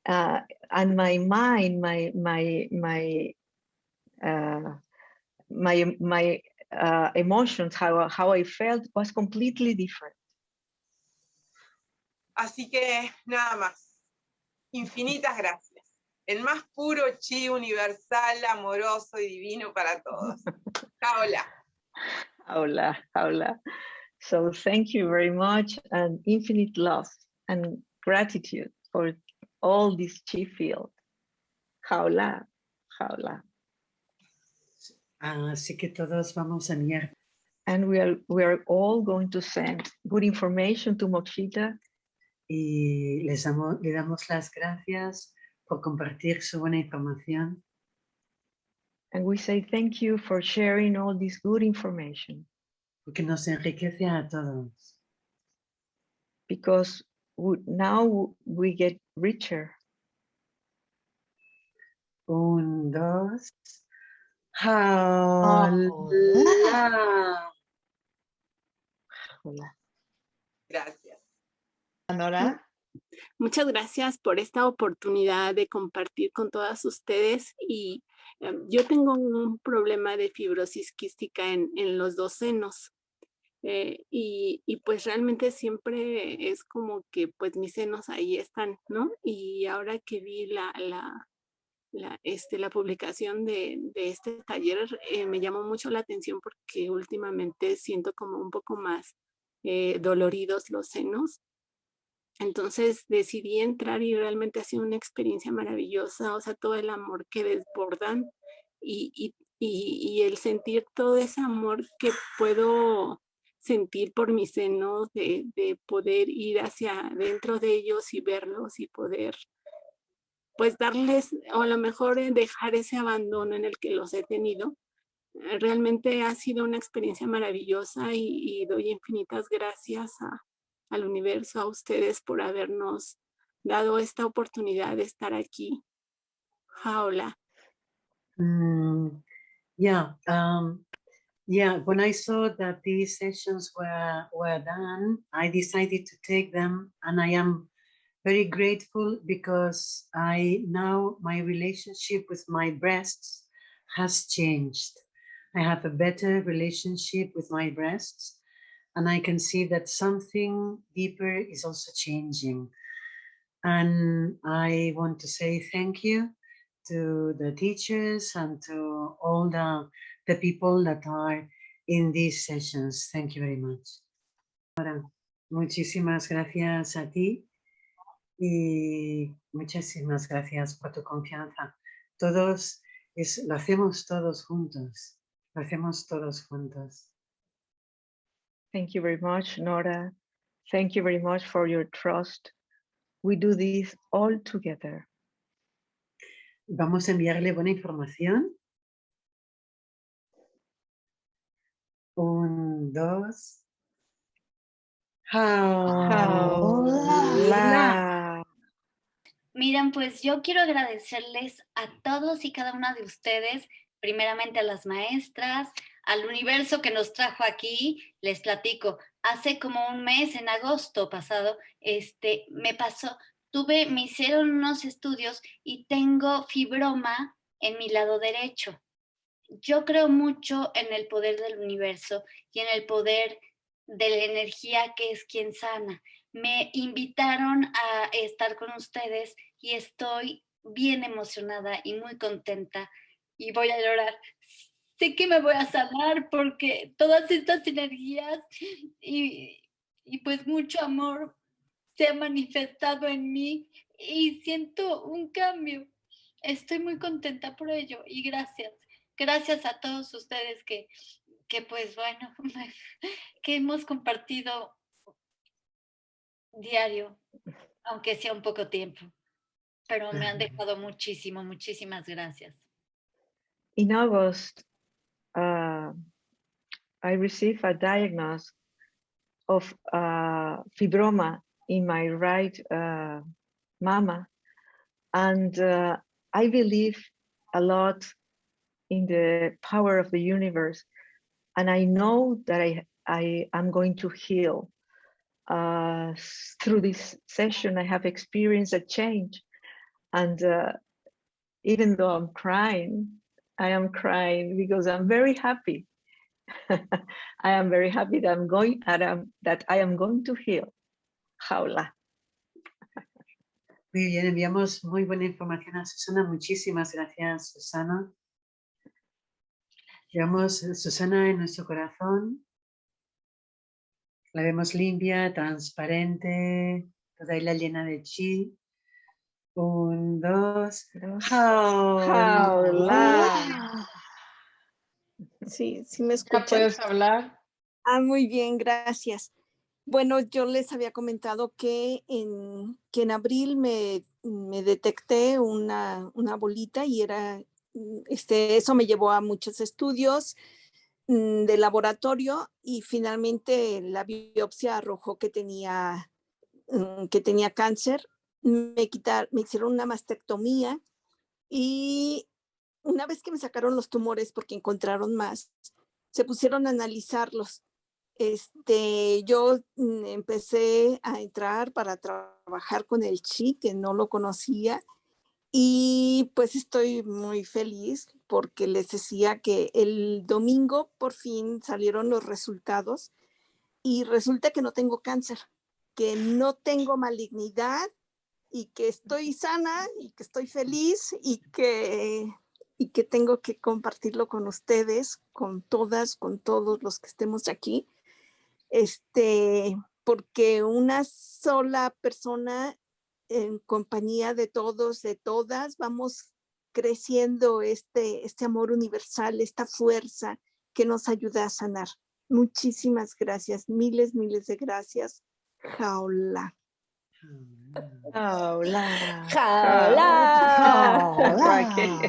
uh, and my mind, my my my my my uh, emotions, how how I felt, was completely different. Así que nada más. Infinitas gracias. El más puro chi universal, amoroso y divino para todos. [laughs] Hola. Hola, hola. So thank you very much, and infinite love and gratitude for all this chi field. Hola, hola. Así que todos vamos a enviar and we are we are all going to send good information to Mochita y les damos, le damos las gracias por compartir su buena información and we say thank you for sharing all this good information porque nos enriquece a todos. because we, now we get richer. Un, dos. Hola. Hola. Gracias. Nora. Muchas gracias por esta oportunidad de compartir con todas ustedes y em, yo tengo un problema de fibrosis quística en, en los dos senos eh, y, y pues realmente siempre es como que pues mis senos ahí están, ¿no? Y ahora que vi la, la, la, este, la publicación de, de este taller eh, me llamó mucho la atención porque últimamente siento como un poco más eh, doloridos los senos. Entonces decidí entrar y realmente ha sido una experiencia maravillosa, o sea, todo el amor que desbordan y, y, y, el sentir todo ese amor que puedo sentir por mis senos, de, de poder ir hacia dentro de ellos y verlos y poder pues darles, o a lo mejor eh, dejar ese abandono en el que los he tenido. Eh, Realmente ha sido una experiencia maravillosa y, doy infinitas gracias a, al universo, a ustedes por habernos dado esta oportunidad de estar aquí. Jaula. Mm, yeah, um, yeah. When I saw that these sessions were were done, I decided to take them, and I am very grateful because I now my relationship with my breasts has changed. I have a better relationship with my breasts, and I can see that something deeper is also changing. And I want to say thank you to the teachers and to all the, the people that are in these sessions. Thank you very much. Ahora, muchísimas gracias a ti y muchísimas gracias por tu confianza. Todos, es, lo hacemos todos juntos, lo hacemos todos juntos. Thank you very much, Nora. Thank you very much for your trust. We do this all together. Vamos a enviarle buena información. Un, dos. Hola. Miren, pues yo quiero agradecerles a todos y cada una de ustedes, primeramente a las maestras, al universo que nos trajo aquí. Les platico, hace como un mes, en agosto pasado, este, me pasó, tuve, me hicieron unos estudios y tengo fibroma en mi lado derecho. Yo creo mucho en el poder del universo y en el poder de la energía que es quien sana. Me invitaron a estar con ustedes y estoy bien emocionada y muy contenta y voy a llorar. Sé que me voy a sanar porque todas estas energías y, y pues mucho amor se ha manifestado en mí y siento un cambio. Estoy muy contenta por ello y gracias. Gracias a todos ustedes que, que pues bueno, [laughs] que hemos compartido diario, aunque sea un poco tiempo, pero me han dejado muchísimo, muchísimas gracias. In August, uh, I received a diagnosis of uh, fibroma in my right uh, mama. And uh, I believe a lot in the power of the universe. And I know that I, I am going to heal. Uh, through this session, I have experienced a change. And uh, even though I'm crying, I am crying because I'm very happy. [laughs] I am very happy that I'm going Adam, that I am going to heal. Jaula. Muy bien, enviamos muy buena información a Susana. Muchísimas gracias, Susana. Llevamos Susana en nuestro corazón. La vemos limpia, transparente, toda ella llena de chi. Un, dos, Jaula. Sí, sí me ¿Ya escuchan. puedes hablar? Ah, muy bien, gracias. Bueno, yo les había comentado que en, que en abril me, me detecté una, una bolita y era, mm, este, eso me llevó a muchos estudios mm, de laboratorio y finalmente la biopsia arrojó que tenía, mm, que tenía cáncer. Me, quitar, me hicieron una mastectomía y una vez que me sacaron los tumores porque encontraron más, se pusieron a analizarlos. Este, yo mm, empecé a entrar para trabajar con el chi, que no lo conocía, y pues estoy muy feliz porque les decía que el domingo por fin salieron los resultados y resulta que no tengo cáncer, que no tengo malignidad y que estoy sana y que estoy feliz y que, y que tengo que compartirlo con ustedes, con todas, con todos los que estemos aquí este, porque una sola persona en compañía de todos, de todas, vamos creciendo este, este amor universal, esta fuerza que nos ayuda a sanar. Muchísimas gracias, miles, miles de gracias. Jaula. Jaula. Jaula. Jaula.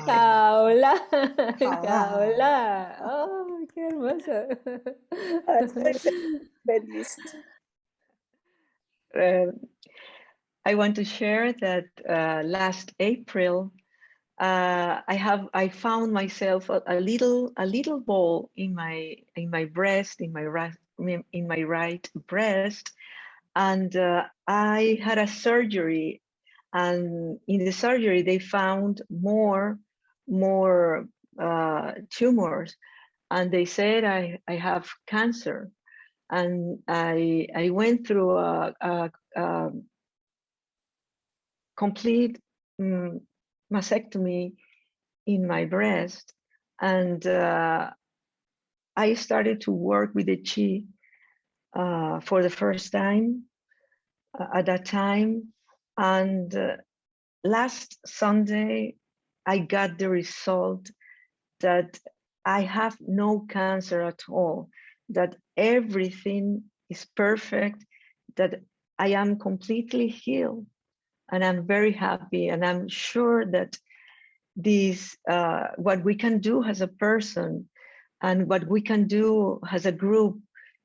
Jaula. Jaula. Oh, qué hermoso. Uh, I want to share that uh, last April, uh, I have I found myself a, a, little a little ball in my in my breast in my right in my right breast, and uh, I had a surgery, and in the surgery they found more more uh, tumors, and they said I I have cancer. And I I went through a, a, a complete um, mastectomy in my breast, and uh, I started to work with the chi uh, for the first time uh, at that time, and uh, last Sunday I got the result that I have no cancer at all that everything is perfect, that I am completely healed. And I'm very happy. And I'm sure that this uh, what we can do as a person and what we can do as a group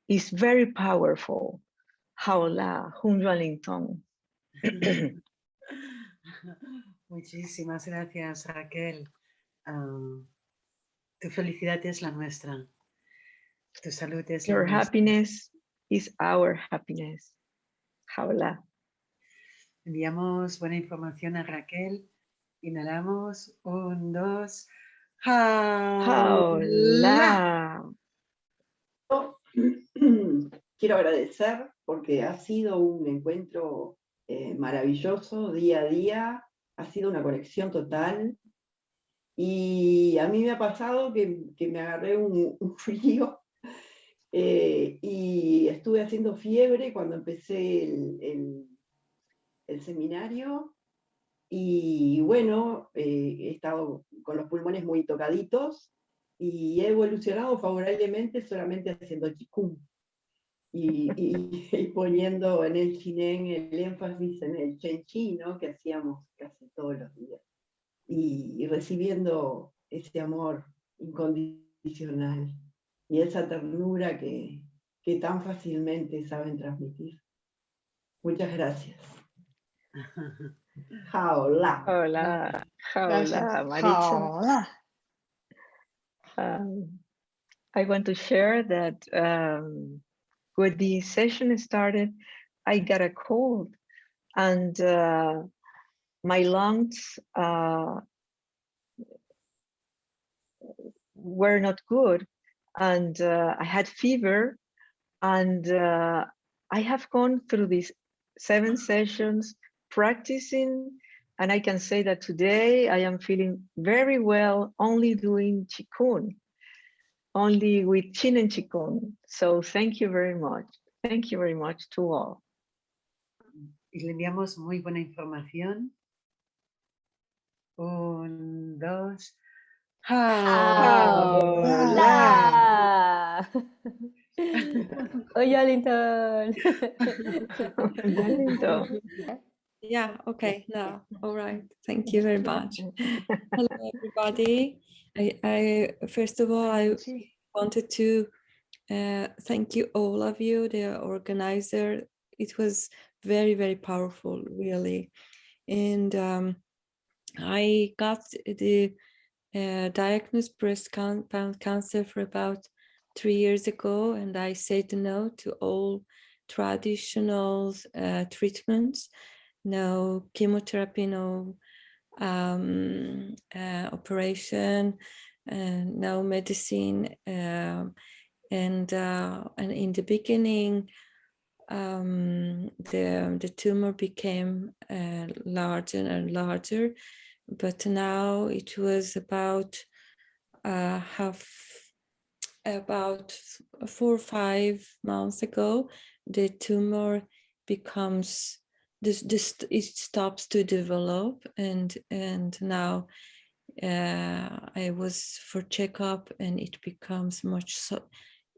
is very powerful. Hola, Hun Wellington. [clears throat] Muchísimas gracias, Raquel. Tu felicidad es la nuestra. Tu salud es Your la nuestra. happiness is our happiness. Hola. Enviamos buena información a Raquel. Inhalamos. Un, dos. Hola. Hola. [clears throat] Quiero agradecer porque ha sido un encuentro eh, maravilloso día a día, ha sido una conexión total. Y a mí me ha pasado que, me agarré [laughs] un, frío eh, y estuve haciendo fiebre cuando empecé el seminario. Y bueno, eh, he estado con los pulmones muy tocaditos y he evolucionado favorablemente solamente haciendo chikung y, y- [laughs] y poniendo en el chinén el énfasis en el chen chi, ¿no? que hacíamos casi todos los días y, y recibiendo ese amor incondicional y esa ternura que, que tan fácilmente saben transmitir. Muchas gracias. Hola. Hola. Hola, Maritza. Hola. Um, I want to share that um, when the session started, I got a cold and uh, my lungs uh, were not good and uh, I had fever and uh, I have gone through these seven sessions practicing and I can say that today I am feeling very well only doing Qigong, only with Zhineng Qigong. So thank you very much. Thank you very much to all. Y le enviamos muy buena información. Un, dos. Hola. [laughs] Oi, Wellington. Wellington. Yeah, okay, now, all right. Thank you very much. Hello, everybody. I, I first of all, I wanted to uh, thank you, all of you, the organizer. It was very, very powerful, really. And um, I got the uh, diagnosed breast can- cancer for about three years ago, and I said no to all traditional uh, treatments, no chemotherapy, no um, uh, operation, and no medicine. um, and uh, and in the beginning, um, the the tumor became uh, larger and larger, but now it was about uh, half about four or five months ago, the tumor becomes this this it stops to develop and and now uh, I was for checkup and it becomes much so,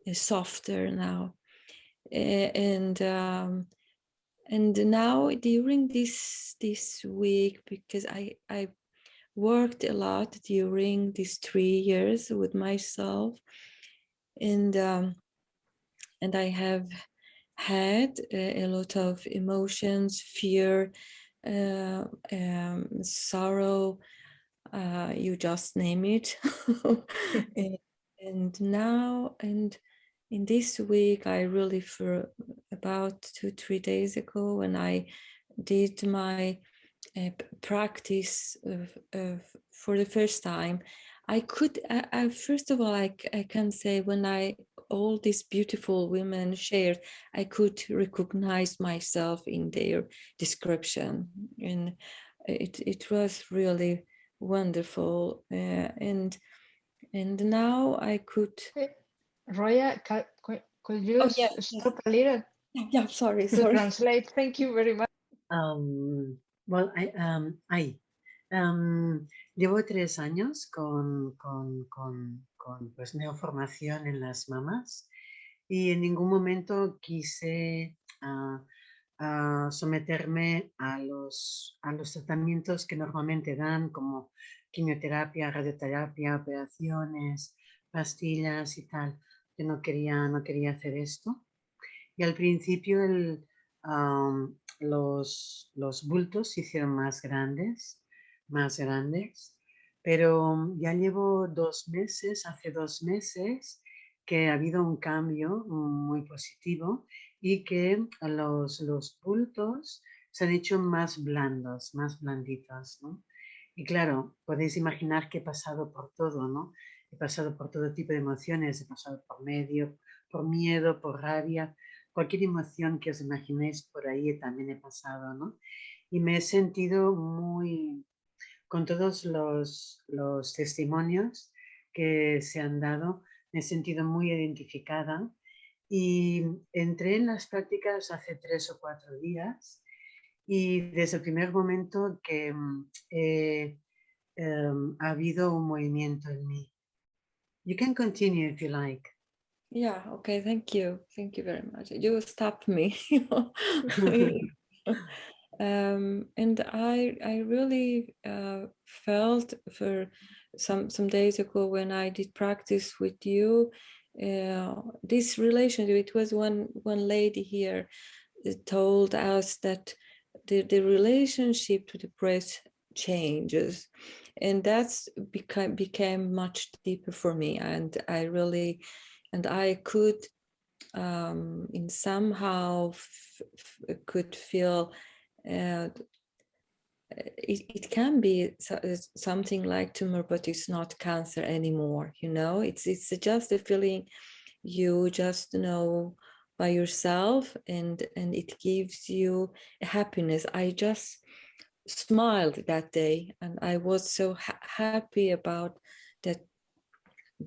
uh, softer now. And um, and now during this this week because I I worked a lot during these three years with myself and um, and I have had a, a lot of emotions, fear, uh, um, sorrow, uh, you just name it. and, [laughs] and now, and in this week, I really, for about two, three days ago, when I did my uh, practice of, of, for the first time, I could, I, I, first of all, I, I can say when I, all these beautiful women shared, I could recognize myself in their description. And it, it was really wonderful. Uh, and, and now I could, Eh, Roya, could, could you Oh, yes, yes. stop a little yeah, sorry, to sorry. translate? Thank you very much. Um, well, I, um, ay, um, llevo tres años con, con, con, con, pues, neoformación en las mamas y en ningún momento quise ah, ah, someterme a los, a los tratamientos que normalmente dan como quimioterapia, radioterapia, operaciones, pastillas y tal. Yo no quería, no quería hacer esto. Y al principio el, los, los bultos se hicieron más grandes, más grandes, pero ya llevo dos meses, hace dos meses, que ha habido un cambio muy positivo y que los, los bultos se han hecho más blandos, más blanditos, ¿no? Y claro, podéis imaginar que he pasado por todo, ¿no? He pasado por todo tipo de emociones, he pasado por medio, por miedo, por rabia, cualquier emoción que os imaginéis por ahí también he pasado, ¿no? Y me he sentido muy, con todos los, los testimonios que se han dado, me he sentido muy identificada y entré en las prácticas hace tres o cuatro días y desde el primer momento que mm, eh, em, ha habido un movimiento en mí. You can continue if you like. Yeah, okay, thank you. Thank you very much. You stopped me. [laughs] [laughs] [laughs] um, and I I really uh, felt for some some days ago when I did practice with you, uh, this relationship, it was one one lady here told us that the, the relationship to the breath changes and that's became became much deeper for me and i really and i could um in somehow could feel uh, it, it can be something like tumor but it's not cancer anymore you know? It's it's just a feeling you just know by yourself and and it gives you happiness. I just smiled that day and i was so ha happy about that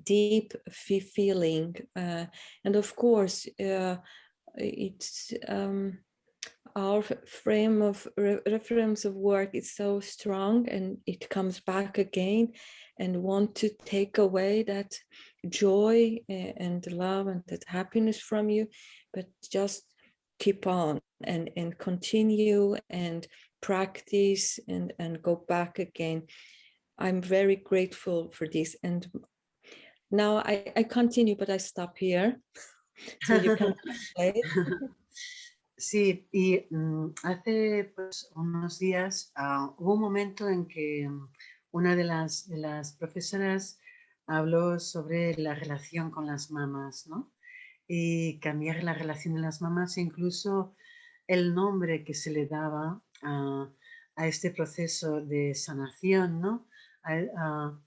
deep feeling uh, and of course uh, it's um, our frame of re reference of work is so strong and it comes back again and want to take away that joy eh, and love and that happiness from you but just keep on and and continue and practice and and go back again. I'm very grateful for this. And now i i continue but i stop here. [laughs] So you can [laughs] [laughs] Sí, y mm, hace pues, unos días uh, hubo un momento en que mm, una de las, profesoras habló sobre la relación con las mamás, ¿no? Y cambiar la relación de las mamás, incluso el nombre que se le daba a, este proceso de sanación, ¿no?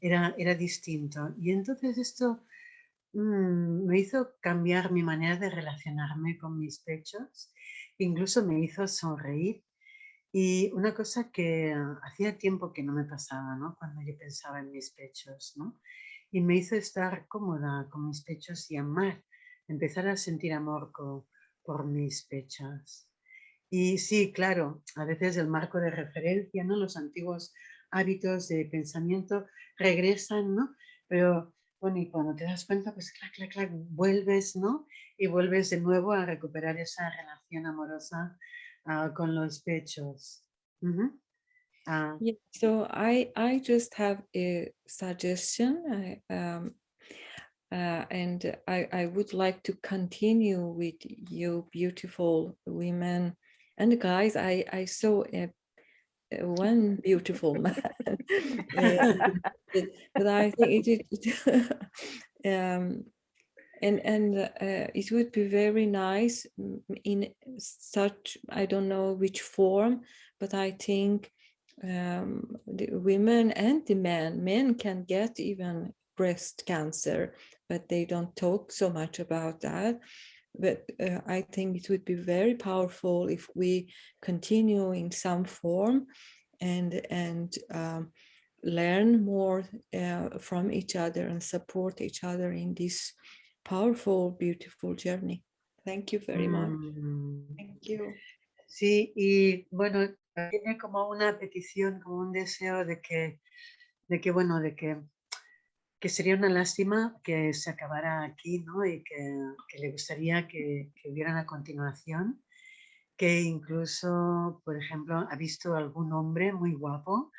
era, era distinto. Y entonces esto mm, me hizo cambiar mi manera de relacionarme con mis pechos incluso me hizo sonreír. Y una cosa que hacía tiempo que no me pasaba, ¿no? Cuando yo pensaba en mis pechos, ¿no? Y me hizo estar cómoda con mis pechos y amar, empezar a sentir amor por mis pechos. Y sí, claro, a veces el marco de referencia, ¿no? Los antiguos hábitos de pensamiento regresan, ¿no? Pero bueno, y cuando te das cuenta, pues clac, clac, clac, vuelves, ¿no? Y vuelves de nuevo a recuperar esa relación amorosa uh, con los pechos. Uh, yeah, so I, I just have a suggestion. Um, uh, and I, I would like to continue with you beautiful women and guys. I, I saw a one beautiful [laughs] man. but, but, I think it, it [laughs] um, and and uh, it would be very nice in such I don't know which form, but I think um, the women and the men, men can get even breast cancer, but they don't talk so much about that but uh, I think it would be very powerful if we continue in some form and and um, learn more uh, from each other and support each other in this powerful, beautiful journey. Thank you very much. Mm. Thank you. Sí, y bueno, tiene como una petición, como un deseo de que, de que bueno, de que que sería una lástima que se acabara aquí, ¿no? Y que, que le gustaría que, que, hubieran a continuación, que incluso, por ejemplo, ha visto algún hombre muy guapo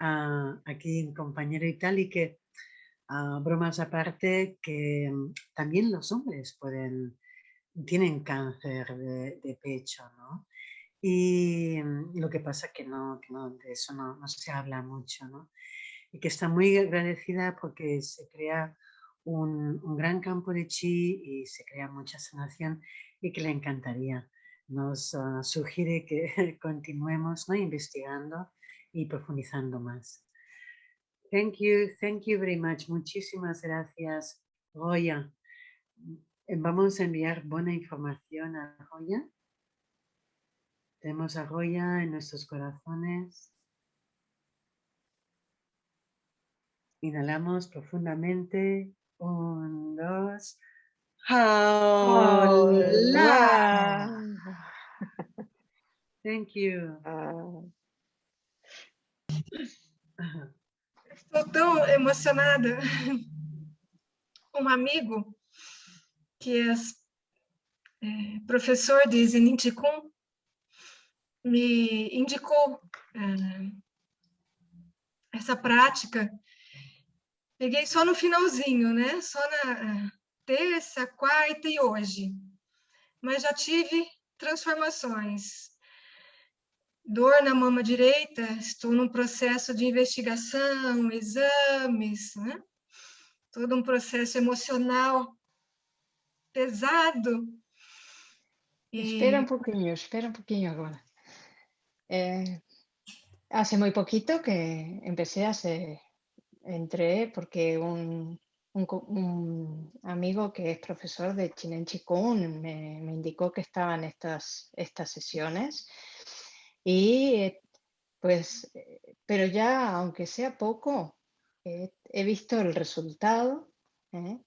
a aquí un compañero y tal, y que ah, bromas aparte, que mm, también los hombres pueden, tienen cáncer de, de pecho, ¿no? Y mm, lo que pasa que no, que no de eso no, no, se habla mucho, ¿no? Y que está muy agradecida porque se crea un, un, gran campo de chi y se crea mucha sanación y que le encantaría. Nos uh, sugiere que [laughs] continuemos investigando y profundizando más. Thank you, thank you very much. Muchísimas gracias, Goya. Vamos a enviar buena información a Goya. Tenemos a Goya en nuestros corazones. Inhalamos profundamente. Un, dos. Hola. [laughs] Thank you. Estou tão emocionada. Um amigo que é, é professor de Zenin Chikung me indicou é, essa prática. Peguei só no finalzinho, né? Só na terça, quarta e hoje. Mas já tive transformações. Dor na mama direita, estou num processo de investigação, exames, né? todo um processo emocional pesado. E... Espera um pouquinho, espera um pouquinho agora. Eh, hace muy poquito que empecé, hace, entré porque un, amigo que es profesor de Chinen Chikun me, indicó que estaban estas, estas sesiones y pues, pero ya aunque sea poco, eh, he visto el resultado. ¿eh?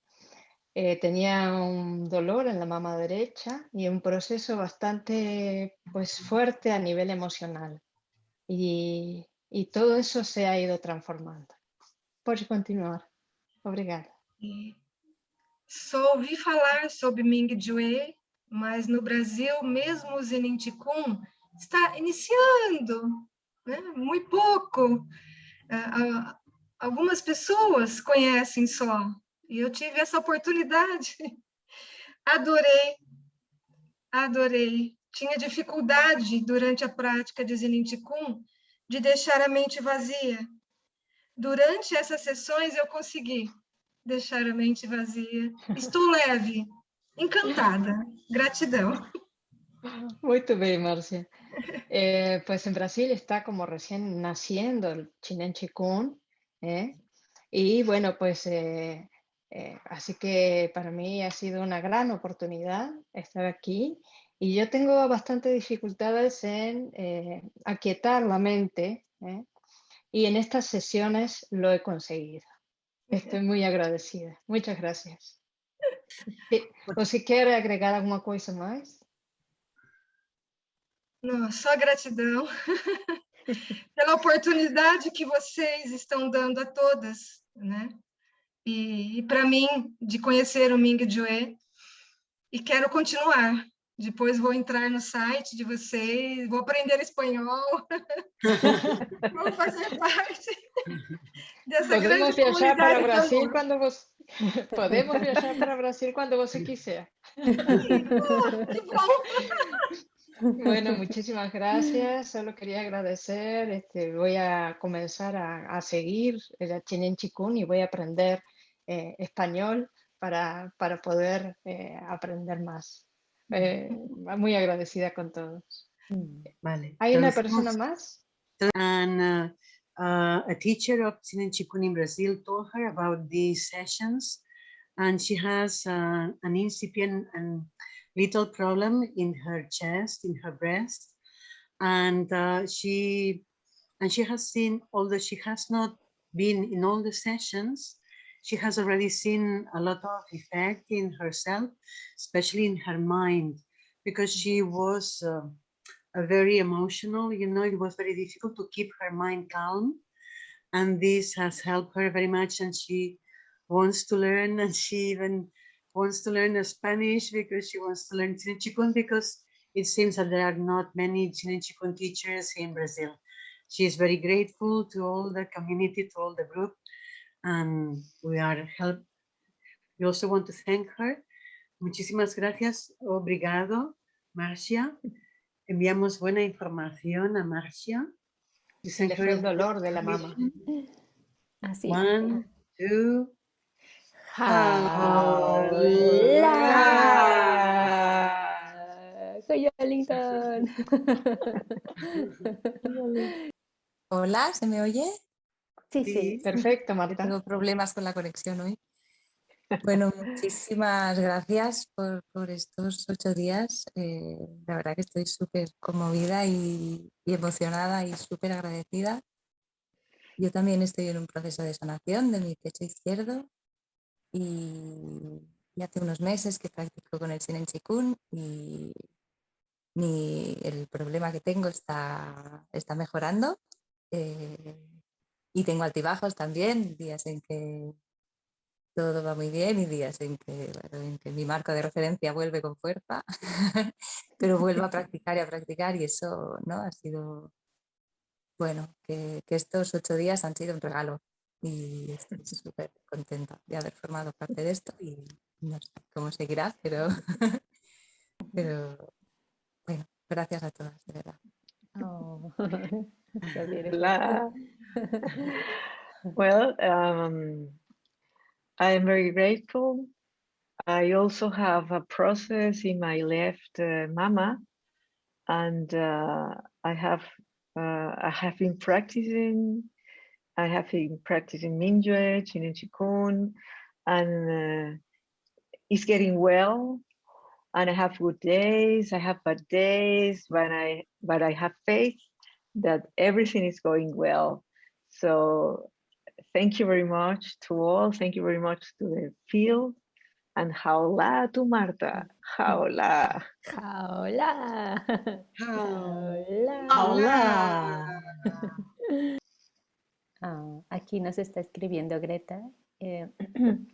Eh, tenía un dolor en la mama derecha y un proceso bastante pues, fuerte a nivel emocional. Y, y todo eso se ha ido transformando. Pode continuar. Obrigada. Só ouvi falar sobre Ming Jue, mas no Brasil, mesmo o Zenin Tikun está iniciando, né? muito pouco. Algumas pessoas conhecem só, e eu tive essa oportunidade. [laughs] Adorei, adorei. Tinha dificuldade durante a prática de Zenin Tikun de deixar a mente vazia. Durante essas sessões eu consegui deixar a mente vazia. Estou leve, encantada. Gratidão. Muito bem, Márcia. Eh, pues en Brasil está como recién naciendo el Chinen Chikun, ¿eh? y bueno, pues eh, eh, así que para mí ha sido una gran oportunidad estar aquí y yo tengo bastante dificultades en eh, aquietar la mente ¿eh? Y en estas sesiones lo he conseguido. Estoy muy agradecida. Muchas gracias. ¿O si quiere agregar alguna cosa más? Não, só gratidão [laughs] pela oportunidade que vocês estão dando a todas, né? E, e para mim, de conhecer o Ming Jue, e quero continuar. Depois vou entrar no site de vocês, vou aprender espanhol, [laughs] vou fazer parte [laughs] dessa Podemos grande viajar para o Brasil quando você [laughs] Podemos viajar para Brasil cuando vos quiser. Bueno, muchísimas gracias. Solo quería agradecer. Este, voy a comenzar a, a seguir el Chinen Chikun y voy a aprender eh, español para, para poder eh, aprender más. Eh, muy agradecida con todos. Vale. ¿Hay una persona más? And uh, uh, a teacher of Zhineng Qigong in Brazil told her about these sessions, and she has uh, an incipient and little problem in her chest, in her breast, and uh, she and she has seen, although she has not been in all the sessions, she has already seen a lot of effect in herself, especially in her mind, because she was uh, a very emotional, you know, it was very difficult to keep her mind calm. And this has helped her very much. And she wants to learn and she even wants to learn Spanish because she wants to learn Zhineng because it seems that there are not many Zhineng teachers in Brazil. She is very grateful to all the community, to all the group, and we are help. We also want to thank her. Muchísimas gracias. Obrigado, Marcia. Enviamos buena información a Marcia. Le fue el dolor de la mamá. Así. One, two. Hola. Soy Arlington. [laughs] [laughs] Hola, ¿se me oye? Sí, sí. Perfecto, Marta. Tengo problemas con la conexión hoy. Bueno, muchísimas gracias por, por estos ocho días. Eh, la verdad que estoy súper conmovida y, y emocionada y súper agradecida. Yo también estoy en un proceso de sanación de mi pecho izquierdo y, y hace unos meses que practico con el Sinen Chikun y mi, el problema que tengo está, está mejorando. eh, y tengo altibajos también, días en que todo va muy bien y días en que, bueno, en que mi marco de referencia vuelve con fuerza, [laughs] pero vuelvo a [laughs] practicar y a practicar y eso ¿no? ha sido, bueno, que, que estos ocho días han sido un regalo y estoy súper contenta de haber formado parte de esto y no sé cómo seguirá, pero, [laughs] pero bueno, gracias a todas, de verdad. Oh. [laughs] Well, um, I am very grateful. I also have a process in my left uh, mama, and uh, I have uh, I have been practicing. I have been practicing Mingyue, Zhineng Qigong, and uh, it's getting well. And I have good days. I have bad days, but I but I have faith that everything is going well. So thank you very much to all. Thank you very much to the field. And hola to Marta. Hola. Hola. Hola. Hola. Ah, aquí nos está escribiendo Greta. eh, [clears throat]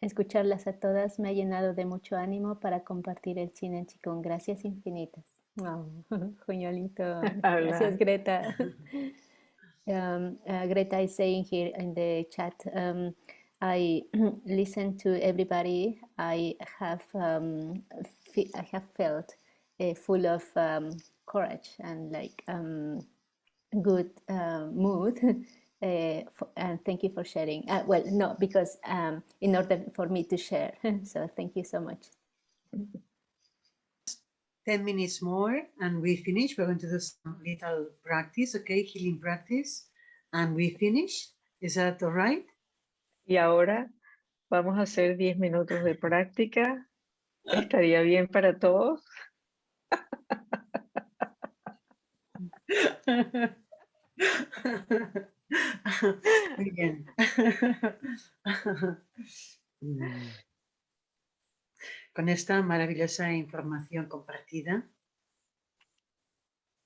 escucharlas a todas me ha llenado de mucho ánimo para compartir el cine en Chikung. Gracias infinitas. [laughs] Oh. [laughs] Gracias, Greta. [laughs] Um, uh, Greta is saying here in the chat, um, I [clears throat] listen to everybody. I have um, I have felt uh, full of um, courage and like um, good [laughs] uh, mood. For, and thank you for sharing. Uh, well, no, because um, in order for me to share. [laughs] so thank you so much. 10 minutes more and we finish. We're going to do some little practice, okay? Healing practice. And we finish. Is that all right? Y ahora vamos a hacer 10 minutos de práctica. ¿Estaría bien para todos? [laughs] Muy bien. [laughs] Mm. Con esta maravillosa información compartida,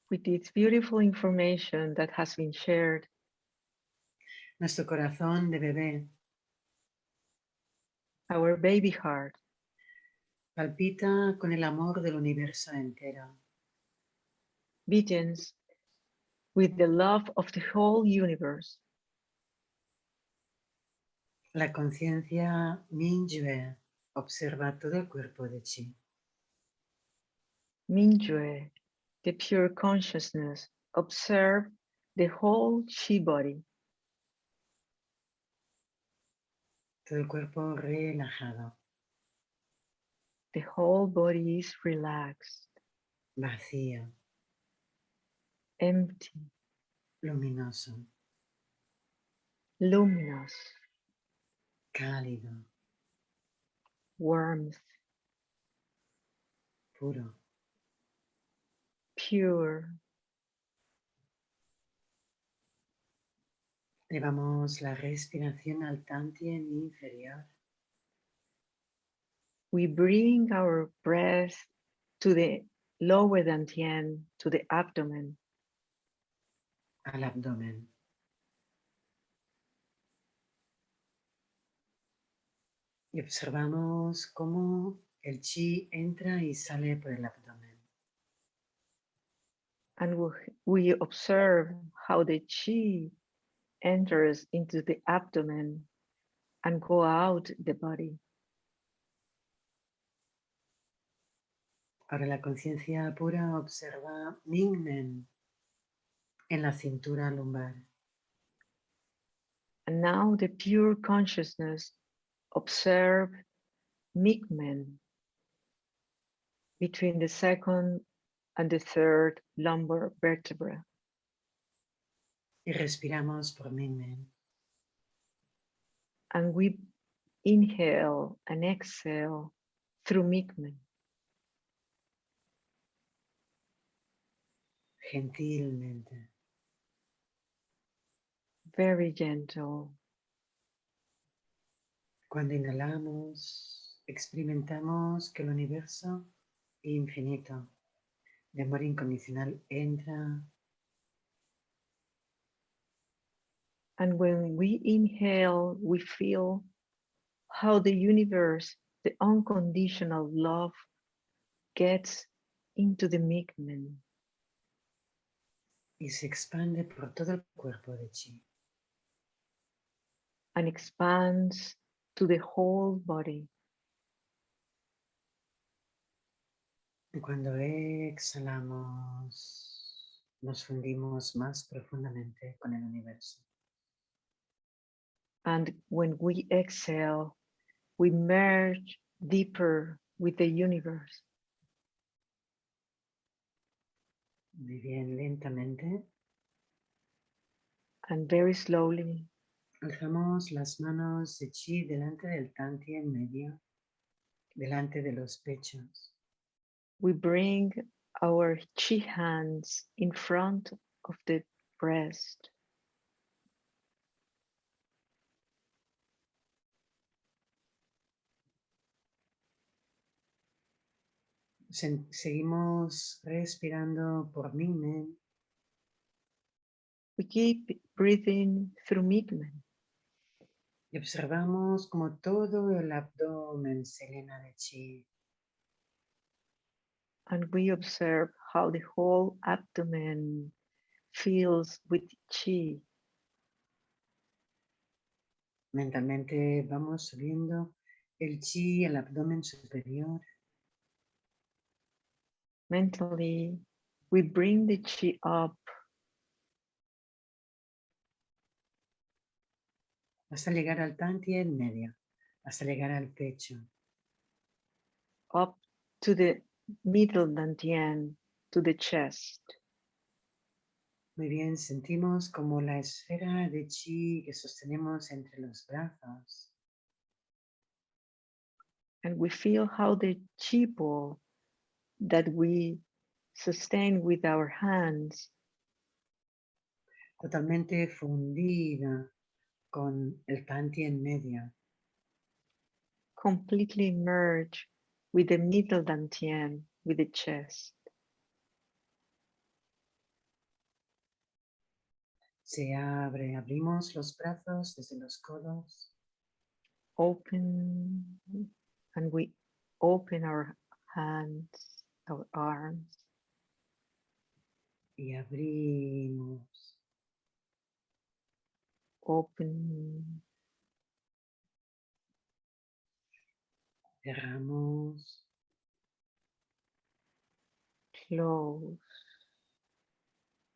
With this beautiful information that has been shared, nuestro corazón de bebé. Our baby heart. Palpita con el amor del universo entero. begins with the love of the whole universe. La conciencia Mingyue observa todo el cuerpo de Chi. Mingyue, the pure consciousness, observe the whole chi body, Todo el cuerpo relajado, the whole body is relaxed, vacío, empty, luminoso, luminous, cálido, warmth, Buddha, pure. Llevamos la respiración al tantien inferior. We bring our breath to the lower dantian, to the abdomen, al abdomen. Y observamos cómo el chi entra y sale por el abdomen. And we- observe how the chi enters into the abdomen and go out the body. Ahora la conciencia pura observa Mingmen en la cintura lumbar. And now the pure consciousness observe Mingmen between the second and the third lumbar vertebra. Y respiramos por Mingmen. And we inhale and exhale through Mingmen. gentilmente. Very gentle. Cuando inhalamos, experimentamos que el universo infinito de amor incondicional entra And when we inhale, we feel how the universe, the unconditional love, gets into the Mingmen. y se expande por todo el cuerpo de Chi. and expands to the whole body. Y cuando exhalamos, nos fundimos más profundamente con el universo. And when we exhale, we merge deeper with the universe. Muy bien, lentamente And very slowly, alzamos las manos de Chi delante del Tanti en medio, delante de los pechos. we bring our chi hands in front of the breast. Se- seguimos respirando por Mingmen We keep breathing through Migmen y observamos como todo el abdomen se llena de Chi. and we observe how the whole abdomen fills with chi. Mentalmente vamos subiendo el Chi al abdomen superior Mentally, we bring the chi up hasta llegar al Tanti en medio, hasta llegar al pecho. up to the middle dantian, to the chest. Muy bien, sentimos como la esfera de chi que sostenemos entre los brazos And we feel how the chi ball that we sustain with our hands totalmente fundida con el Tanti en medio. completely merge with the middle dantian, with the chest. Se abre, abrimos los brazos desde los codos Open, and we open our hands, our arms, y abrimos. Open, Cerramos, close,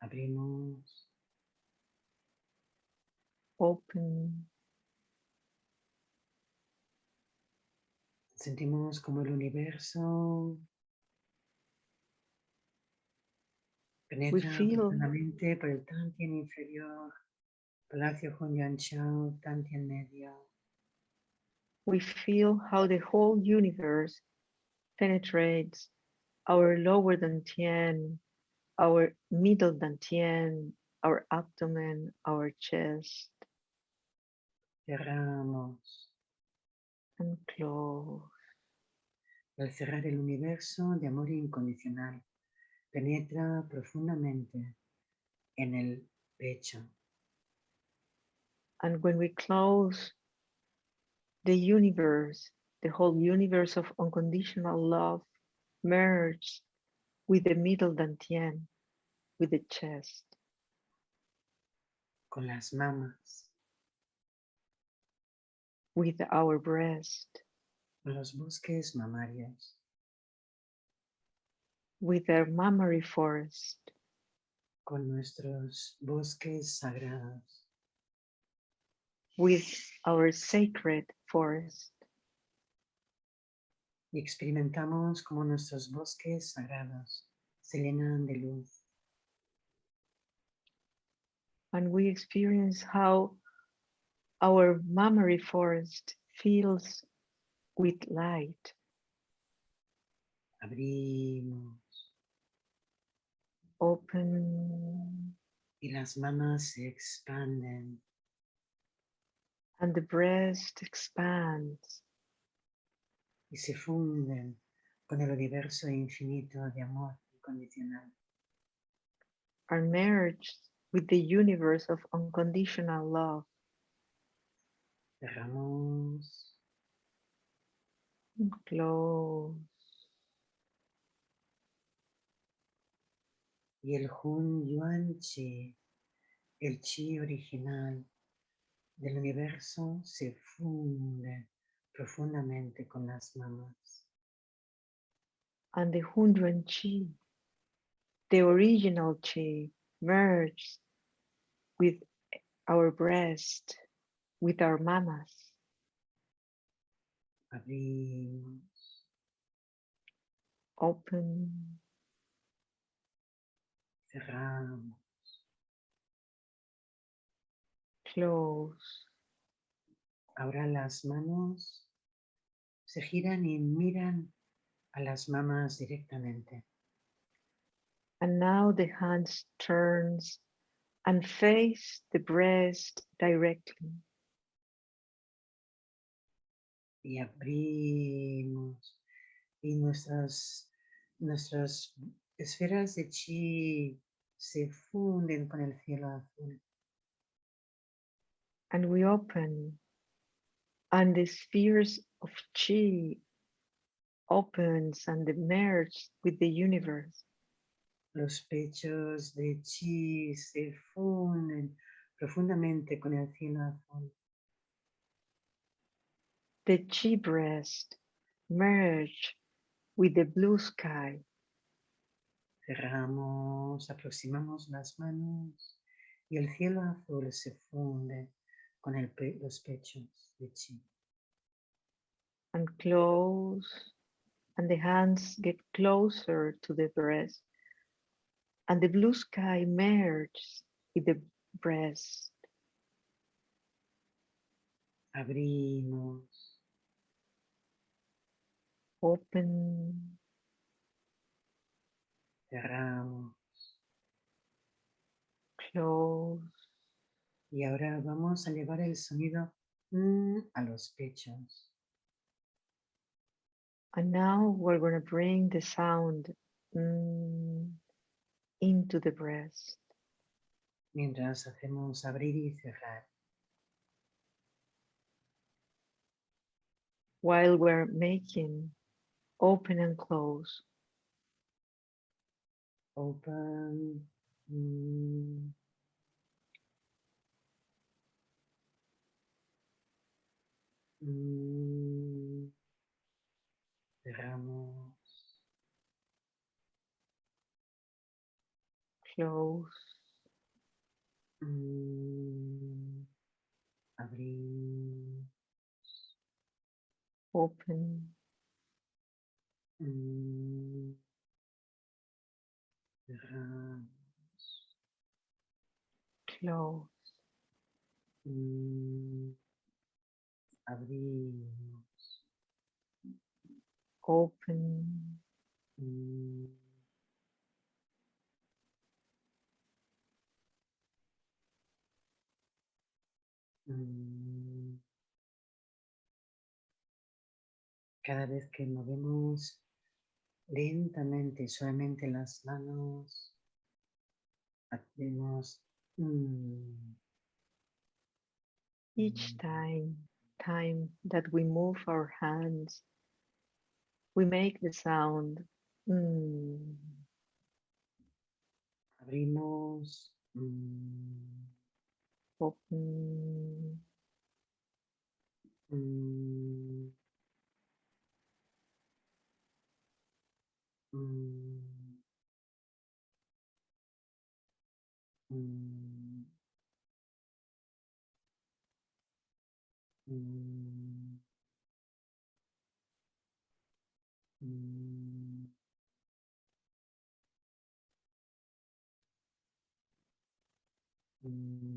abrimos, open, sentimos como el universo penetra feel- profundamente por el Tantien inferior, Chao, medio, we feel how the whole universe penetrates our lower dantian, our middle dantian, our abdomen, our chest, cerramos. and close. Al cerrar el universo de amor incondicional, penetra profundamente en el pecho. And when we close the universe, the whole universe of unconditional love merges with the middle dantian, with the chest, con las mamas, with our breast, con los bosques mamarios, with our mammary forest, con nuestros bosques sagrados, with our sacred forest. y experimentamos como nuestros bosques sagrados se llenan de luz. And we experience how our mammary forest fills with light. Abrimos Open y las mamas se expanden. And the breast expands y se funden con el universo infinito de amor incondicional. are merged with the universe of unconditional love. Cerramos Close. y el Hun Yuan Chi, el Chi original del universo, se funde profundamente con las mamas. And the Hun Yuan Chi, the original Chi, merged with our breast, with our mamas. Abrimos Open, cerramos close. Ahora las manos se giran y miran a las mamas directamente. And now the hands turns and face the breast directly. y abrimos y nuestras, nuestras esferas de chi se funden con el cielo azul. And we open and the spheres of chi opens and they merge with the universe. Los pechos de chi se funden profundamente con el cielo azul. the chi breast merge with the blue sky. Cerramos, aproximamos las manos y el cielo azul se funde con el los pechos de chi. and close and the hands get closer to the breast. And the blue sky merges with the breast. Abrimos, open. Cerramos. Close y ahora vamos a llevar el sonido mm, a los pechos. And now we're going to bring the sound mm, into the breast mientras hacemos abrir y cerrar. while we're making open and close. Open. mm, cerramos. Close, open, mm, close, abrimos. open, mm. Cada vez que movemos lentamente, y suavemente las manos, hacemos mm, each time, time that we move our hands, we make the sound mm, Abrimos. mm, Open. mm, mm, mm, mm, mm. Mm,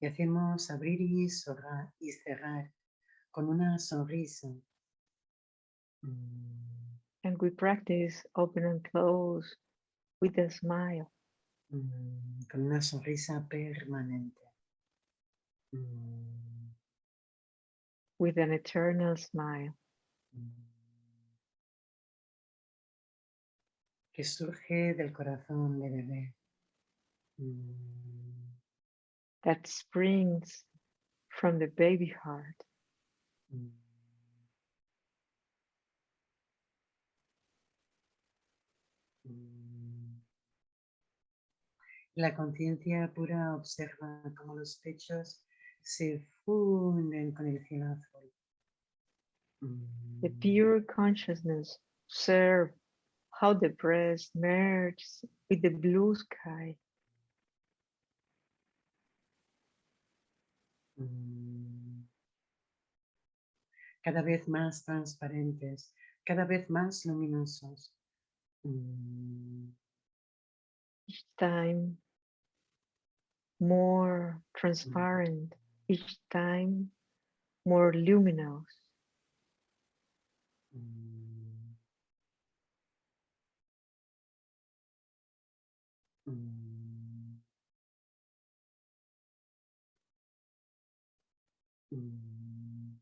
Y hacemos abrir y cerrar, y cerrar con una sonrisa. Mm, And we practice open and close with a smile. mm, Con una sonrisa permanente. Mm, with an eternal smile Que surge del corazón de bebé. That springs from the baby heart. mm. La conciencia pura observa cómo los pechos se funden con el cielo azul. The pure consciousness observe how the breast merges with the blue sky. Cada vez más transparentes, cada vez más luminosos. Mm, Each time more transparent, each time more luminous. mm, mm, mm,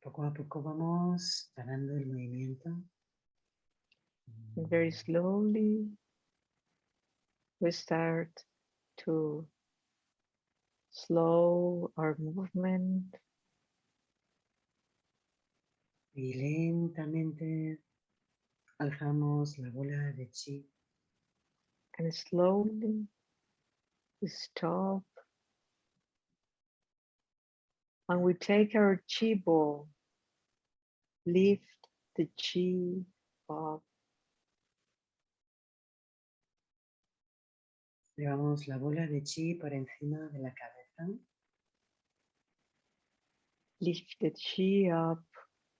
Poco a poco vamos parando el movimiento. Very slowly we start to slow our movement Y lentamente alzamos la bola de chi. And slowly we stop. And we take our chi ball, lift the chi up. Llevamos la bola de chi por encima de la cabeza. lift the chi up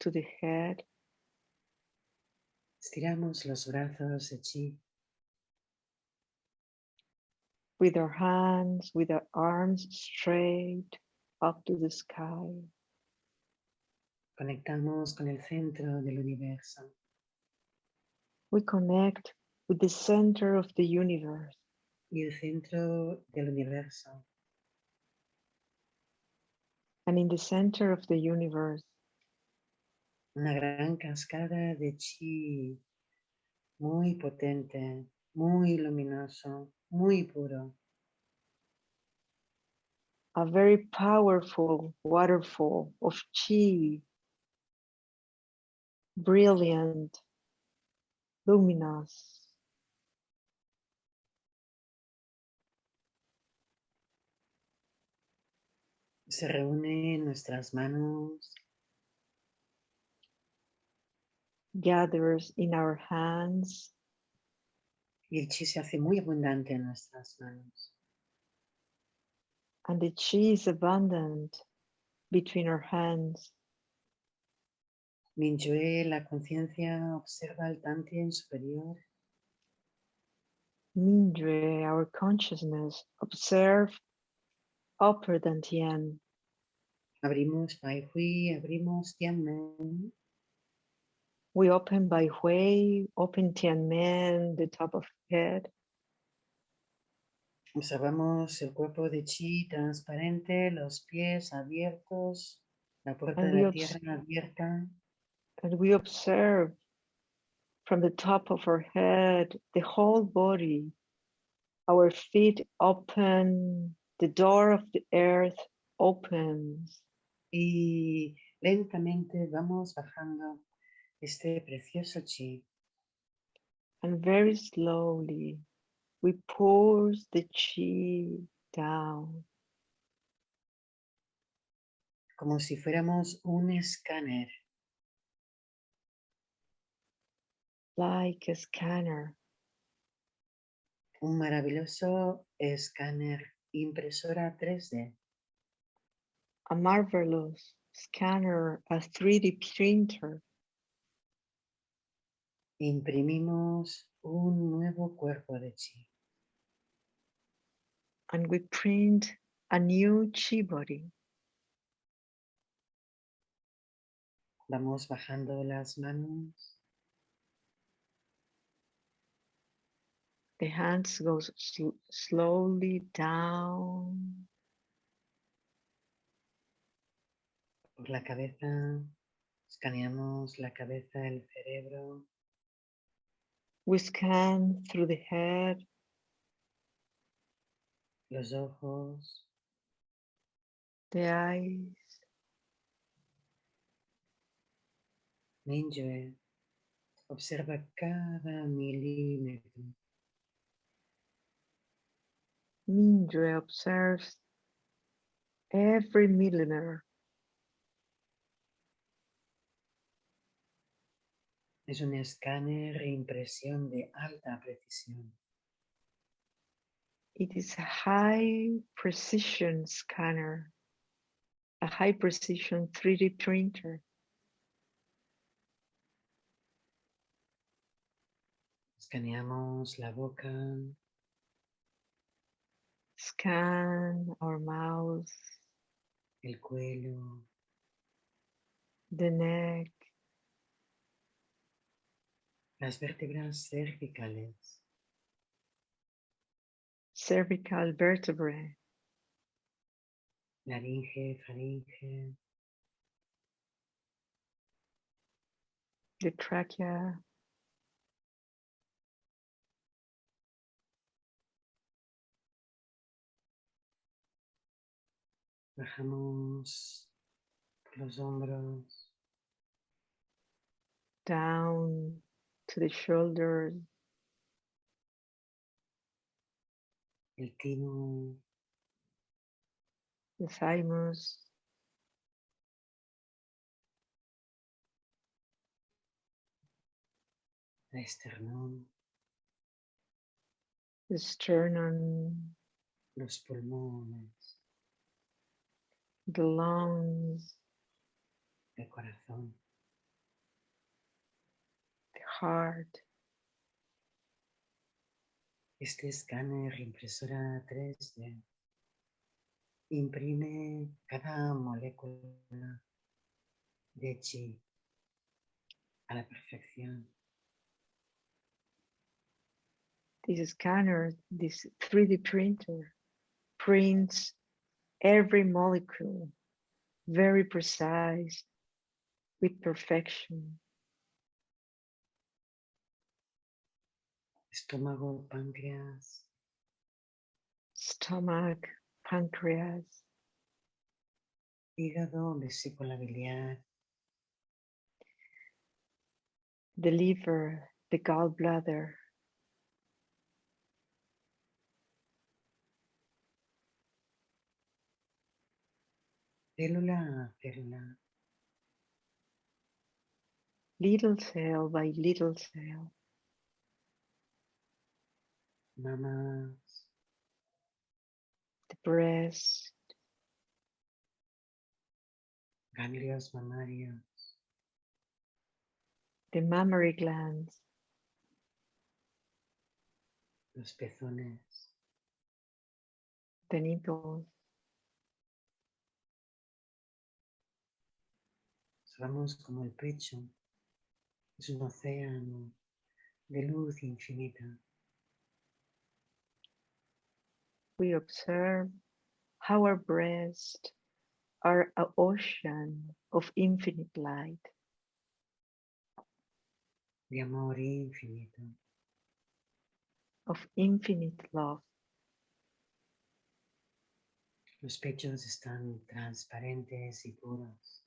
to the head Estiramos los brazos de chi. with our hands, with our arms straight up to the sky. Conectamos con el centro del universo. We connect with the center of the universe. Y el centro del universo And in the center of the universe, una gran cascada de chi muy potente muy luminoso, muy puro. A very powerful waterfall of chi, brilliant, luminous. Se reúne en nuestras manos gathers in our hands y el chi se hace muy abundante en nuestras manos. and the chi is abundant between our hands. Mingjue, la conciencia observa el Tantien superior Mindre, our consciousness, observe upper dantian. Abrimos Bai Hui, abrimos Tianmen. We open Bai Hui, open Tianmen, the top of head. Observamos el cuerpo de chi transparente, los pies abiertos, la puerta And de we la tierra abierta. And we observe from the top of our head, the whole body, our feet open, the door of the earth opens. Y lentamente vamos bajando este precioso chi And very slowly, we pulse the chi down como si fuéramos un escáner like a scanner, un maravilloso escáner impresora 3D. a marvelous scanner, a 3D printer. Imprimimos un nuevo cuerpo de chi. and we print a new chi body. Vamos bajando las manos The hands goes sl- slowly down por la cabeza, escaneamos la cabeza, el cerebro, We scan through the head, los ojos, the eyes, Mingjue. Observa cada milímetro Mindre observes every millimeter. Es un escáner e impresión de alta precisión. It is a high precision scanner, a high precision 3D printer. Escaneamos la boca, Scan our mouth, el cuello, the neck, las vértebras cervicales, cervical vertebrae, laringe, faringe, the trachea, bajamos por los hombros, down to the shoulders, el timo, the thymus, la esternón, the sternum, los pulmones, the lungs, el corazón. Heart. Este escáner impresora 3D imprime cada molécula de chi a la perfección. This scanner, this 3D printer, prints every molecule very precise with perfection. Estómago, páncreas, stomach, pancreas, hígado, vesícula biliar, the liver, the gallbladder, célula célula, little cell by little cell, mamas, the breast, ganglios mamarios, the mammary glands, los pezones, the nipples, Somos como el pecho, es un océano de luz infinita. We observe how our breasts are an ocean of infinite light, de amor infinito. of infinite love. Los pechos están transparentes y puros.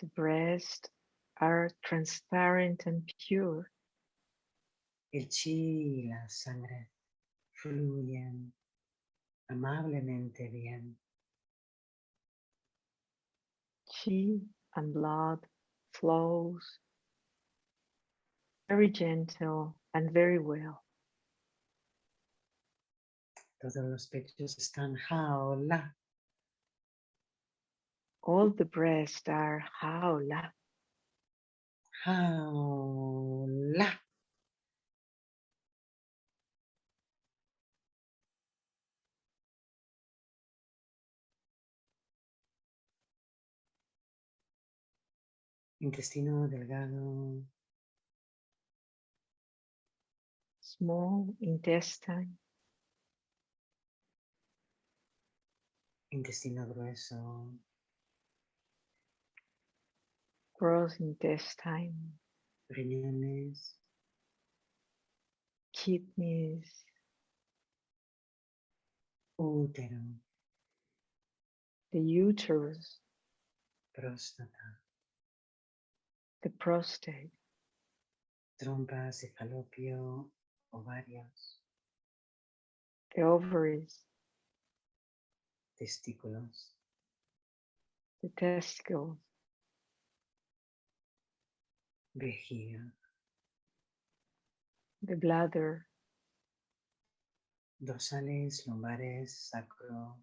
The breasts are transparent and pure. El chi y la sangre fluyen amablemente bien. Chi and blood flows very gentle and very well. Todos los pechos están hao la. All the breasts are hao la, Jaula. Intestino delgado, small intestine, intestino grueso, gross intestine, riñones, kidneys, útero, the uterus, próstata, the prostate, trompas de falopio, ovarios, the ovaries, testículos, the testicles, vejiga, the bladder, dorsales, lumbares, sacro,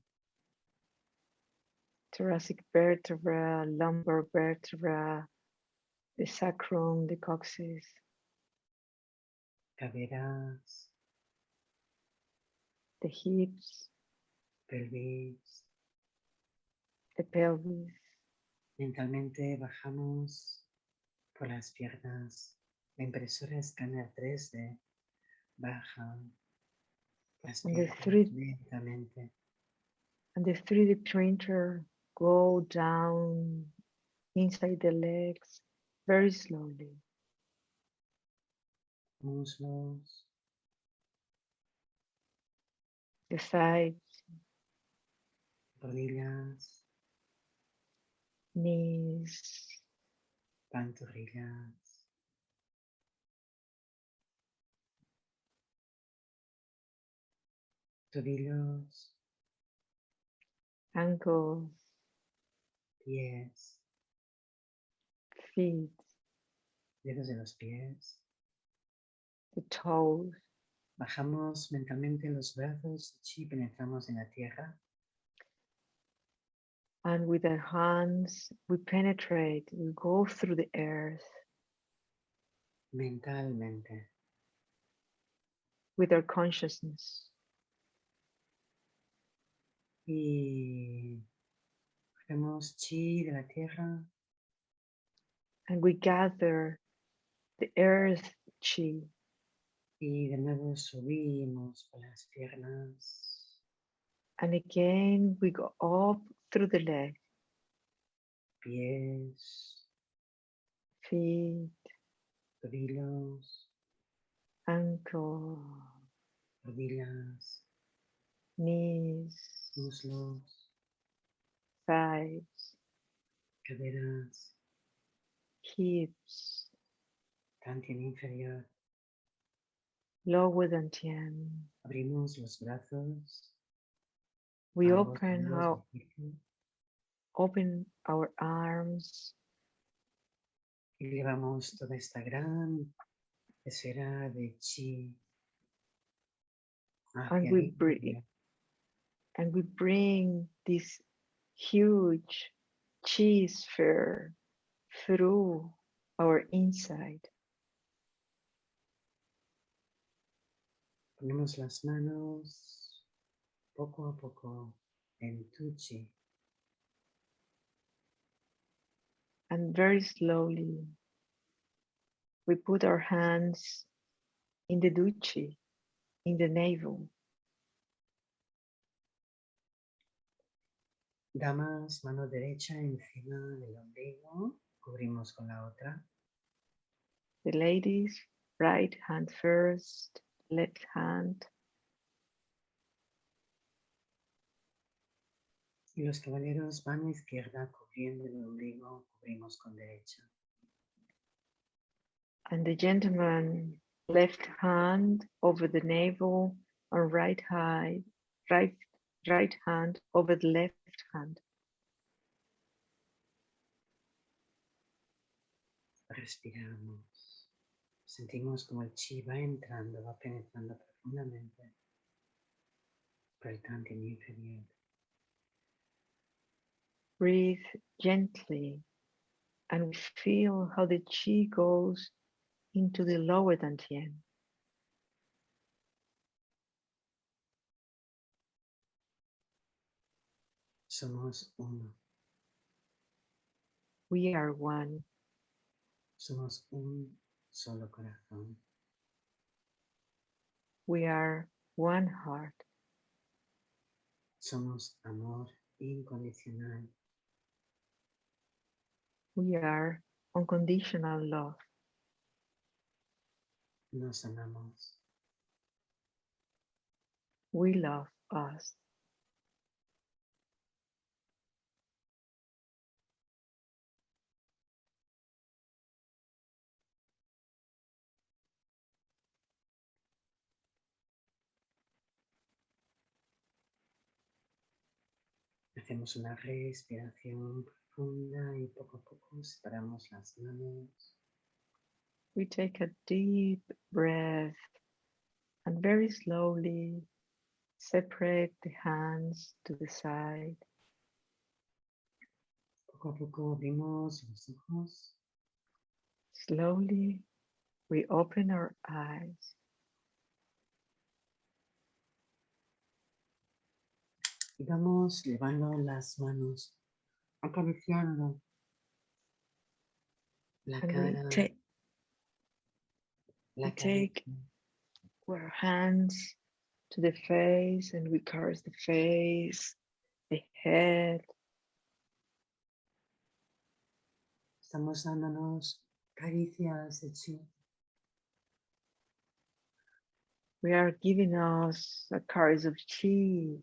thoracic vertebra, lumbar vertebra, the sacrum, the coccyx, caderas, the hips, pelvis. the pelvis. Mentalmente bajamos por las piernas. La impresora escáner 3D baja las the piernas lentamente. And the 3D printer go down inside the legs very slowly. muslos, The thighs, rodillas, knees, pantorrillas, tobillos, ankles, pies, feet, dedos de los pies. the toes. Bajamos mentalmente los brazos y penetramos en la tierra. And with our hands, we penetrate, we go through the earth mentalmente. with our consciousness. Y hacemos chi de la tierra And we gather the earth chi y de nuevo subimos las piernas, And again, we go up through the leg, pies, feet, tobillos, ankle, rodillas, knees, muslos, thighs, caderas, hips, dantian inferior. lower dantian. Abrimos los brazos. We open our open our arms y llevamos toda esta gran esfera de chi and we breathe and we bring this huge chi sphere through our inside. Ponemos las manos poco a poco en tu chi. And very slowly, we put our hands in the duchi, in the navel. Damas, mano derecha encima del ombligo, cubrimos con la otra. The ladies, right hand first, left hand. Y los caballeros mano izquierda cubriendo el ombligo, cubrimos con derecha. And the gentleman, left hand over the navel, and right high, right, right hand over the left hand. Respiramos. Sentimos como el chi va entrando, va penetrando profundamente por el inferior. Breathe gently, and we feel how the chi goes into the lower dantian. Somos uno. We are one. Somos un solo corazón. We are one heart. Somos amor incondicional. We are unconditional love. Nos amamos. We love us. Hacemos una respiración profunda y poco a poco separamos las manos. We take a deep breath and very slowly separate the hands to the side. Poco a poco abrimos los ojos. Slowly, we open our eyes. Y vamos llevando las manos, acariciando la cara, take, la take our hands to the face and we caress the face, the head. Estamos dándonos caricias de chi. We are giving us a caress of chi,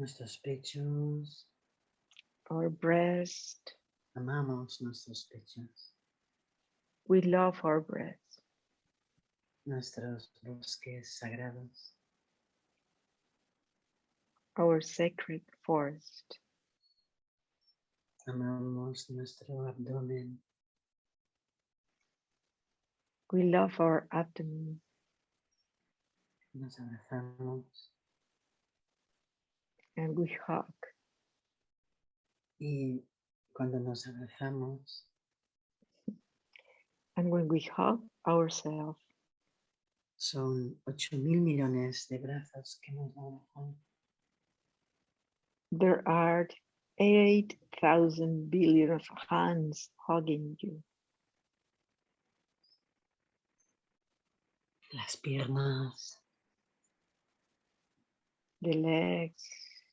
Nuestros pechos, our breast. amamos nuestros pechos, We love our breast, nuestros bosques sagrados, our sacred forest. amamos nuestro abdomen, We love our abdomen. nos abrazamos and we hug. y cuando nos abrazamos And when we hug ourselves, son 8 mil millones de brazos que nos abrazan. there are 8,000 billion of hands hugging you. Las piernas, The legs,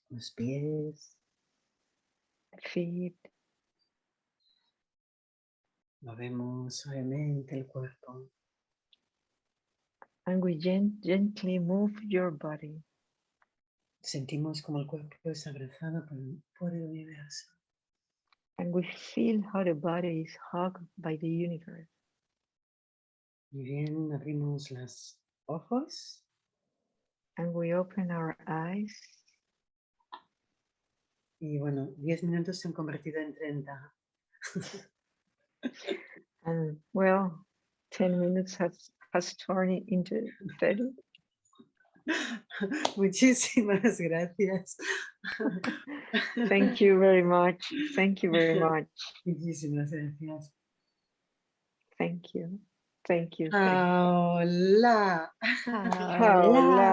los pies, feet, Movemos suavemente el cuerpo. And we gen gently move your body. Sentimos como el cuerpo es abrazado por, por el universo. And we feel how the body is hugged by the universe. Muy bien, abrimos los ojos. And we open our eyes. Y bueno, 10 minutos se han convertido en 30. and well, 10 minutes has, has turned into 30. [laughs] Muchísimas gracias. Thank you very much. Thank you very [laughs] much. Muchísimas gracias. Thank you. Thank you. Hola. Hola.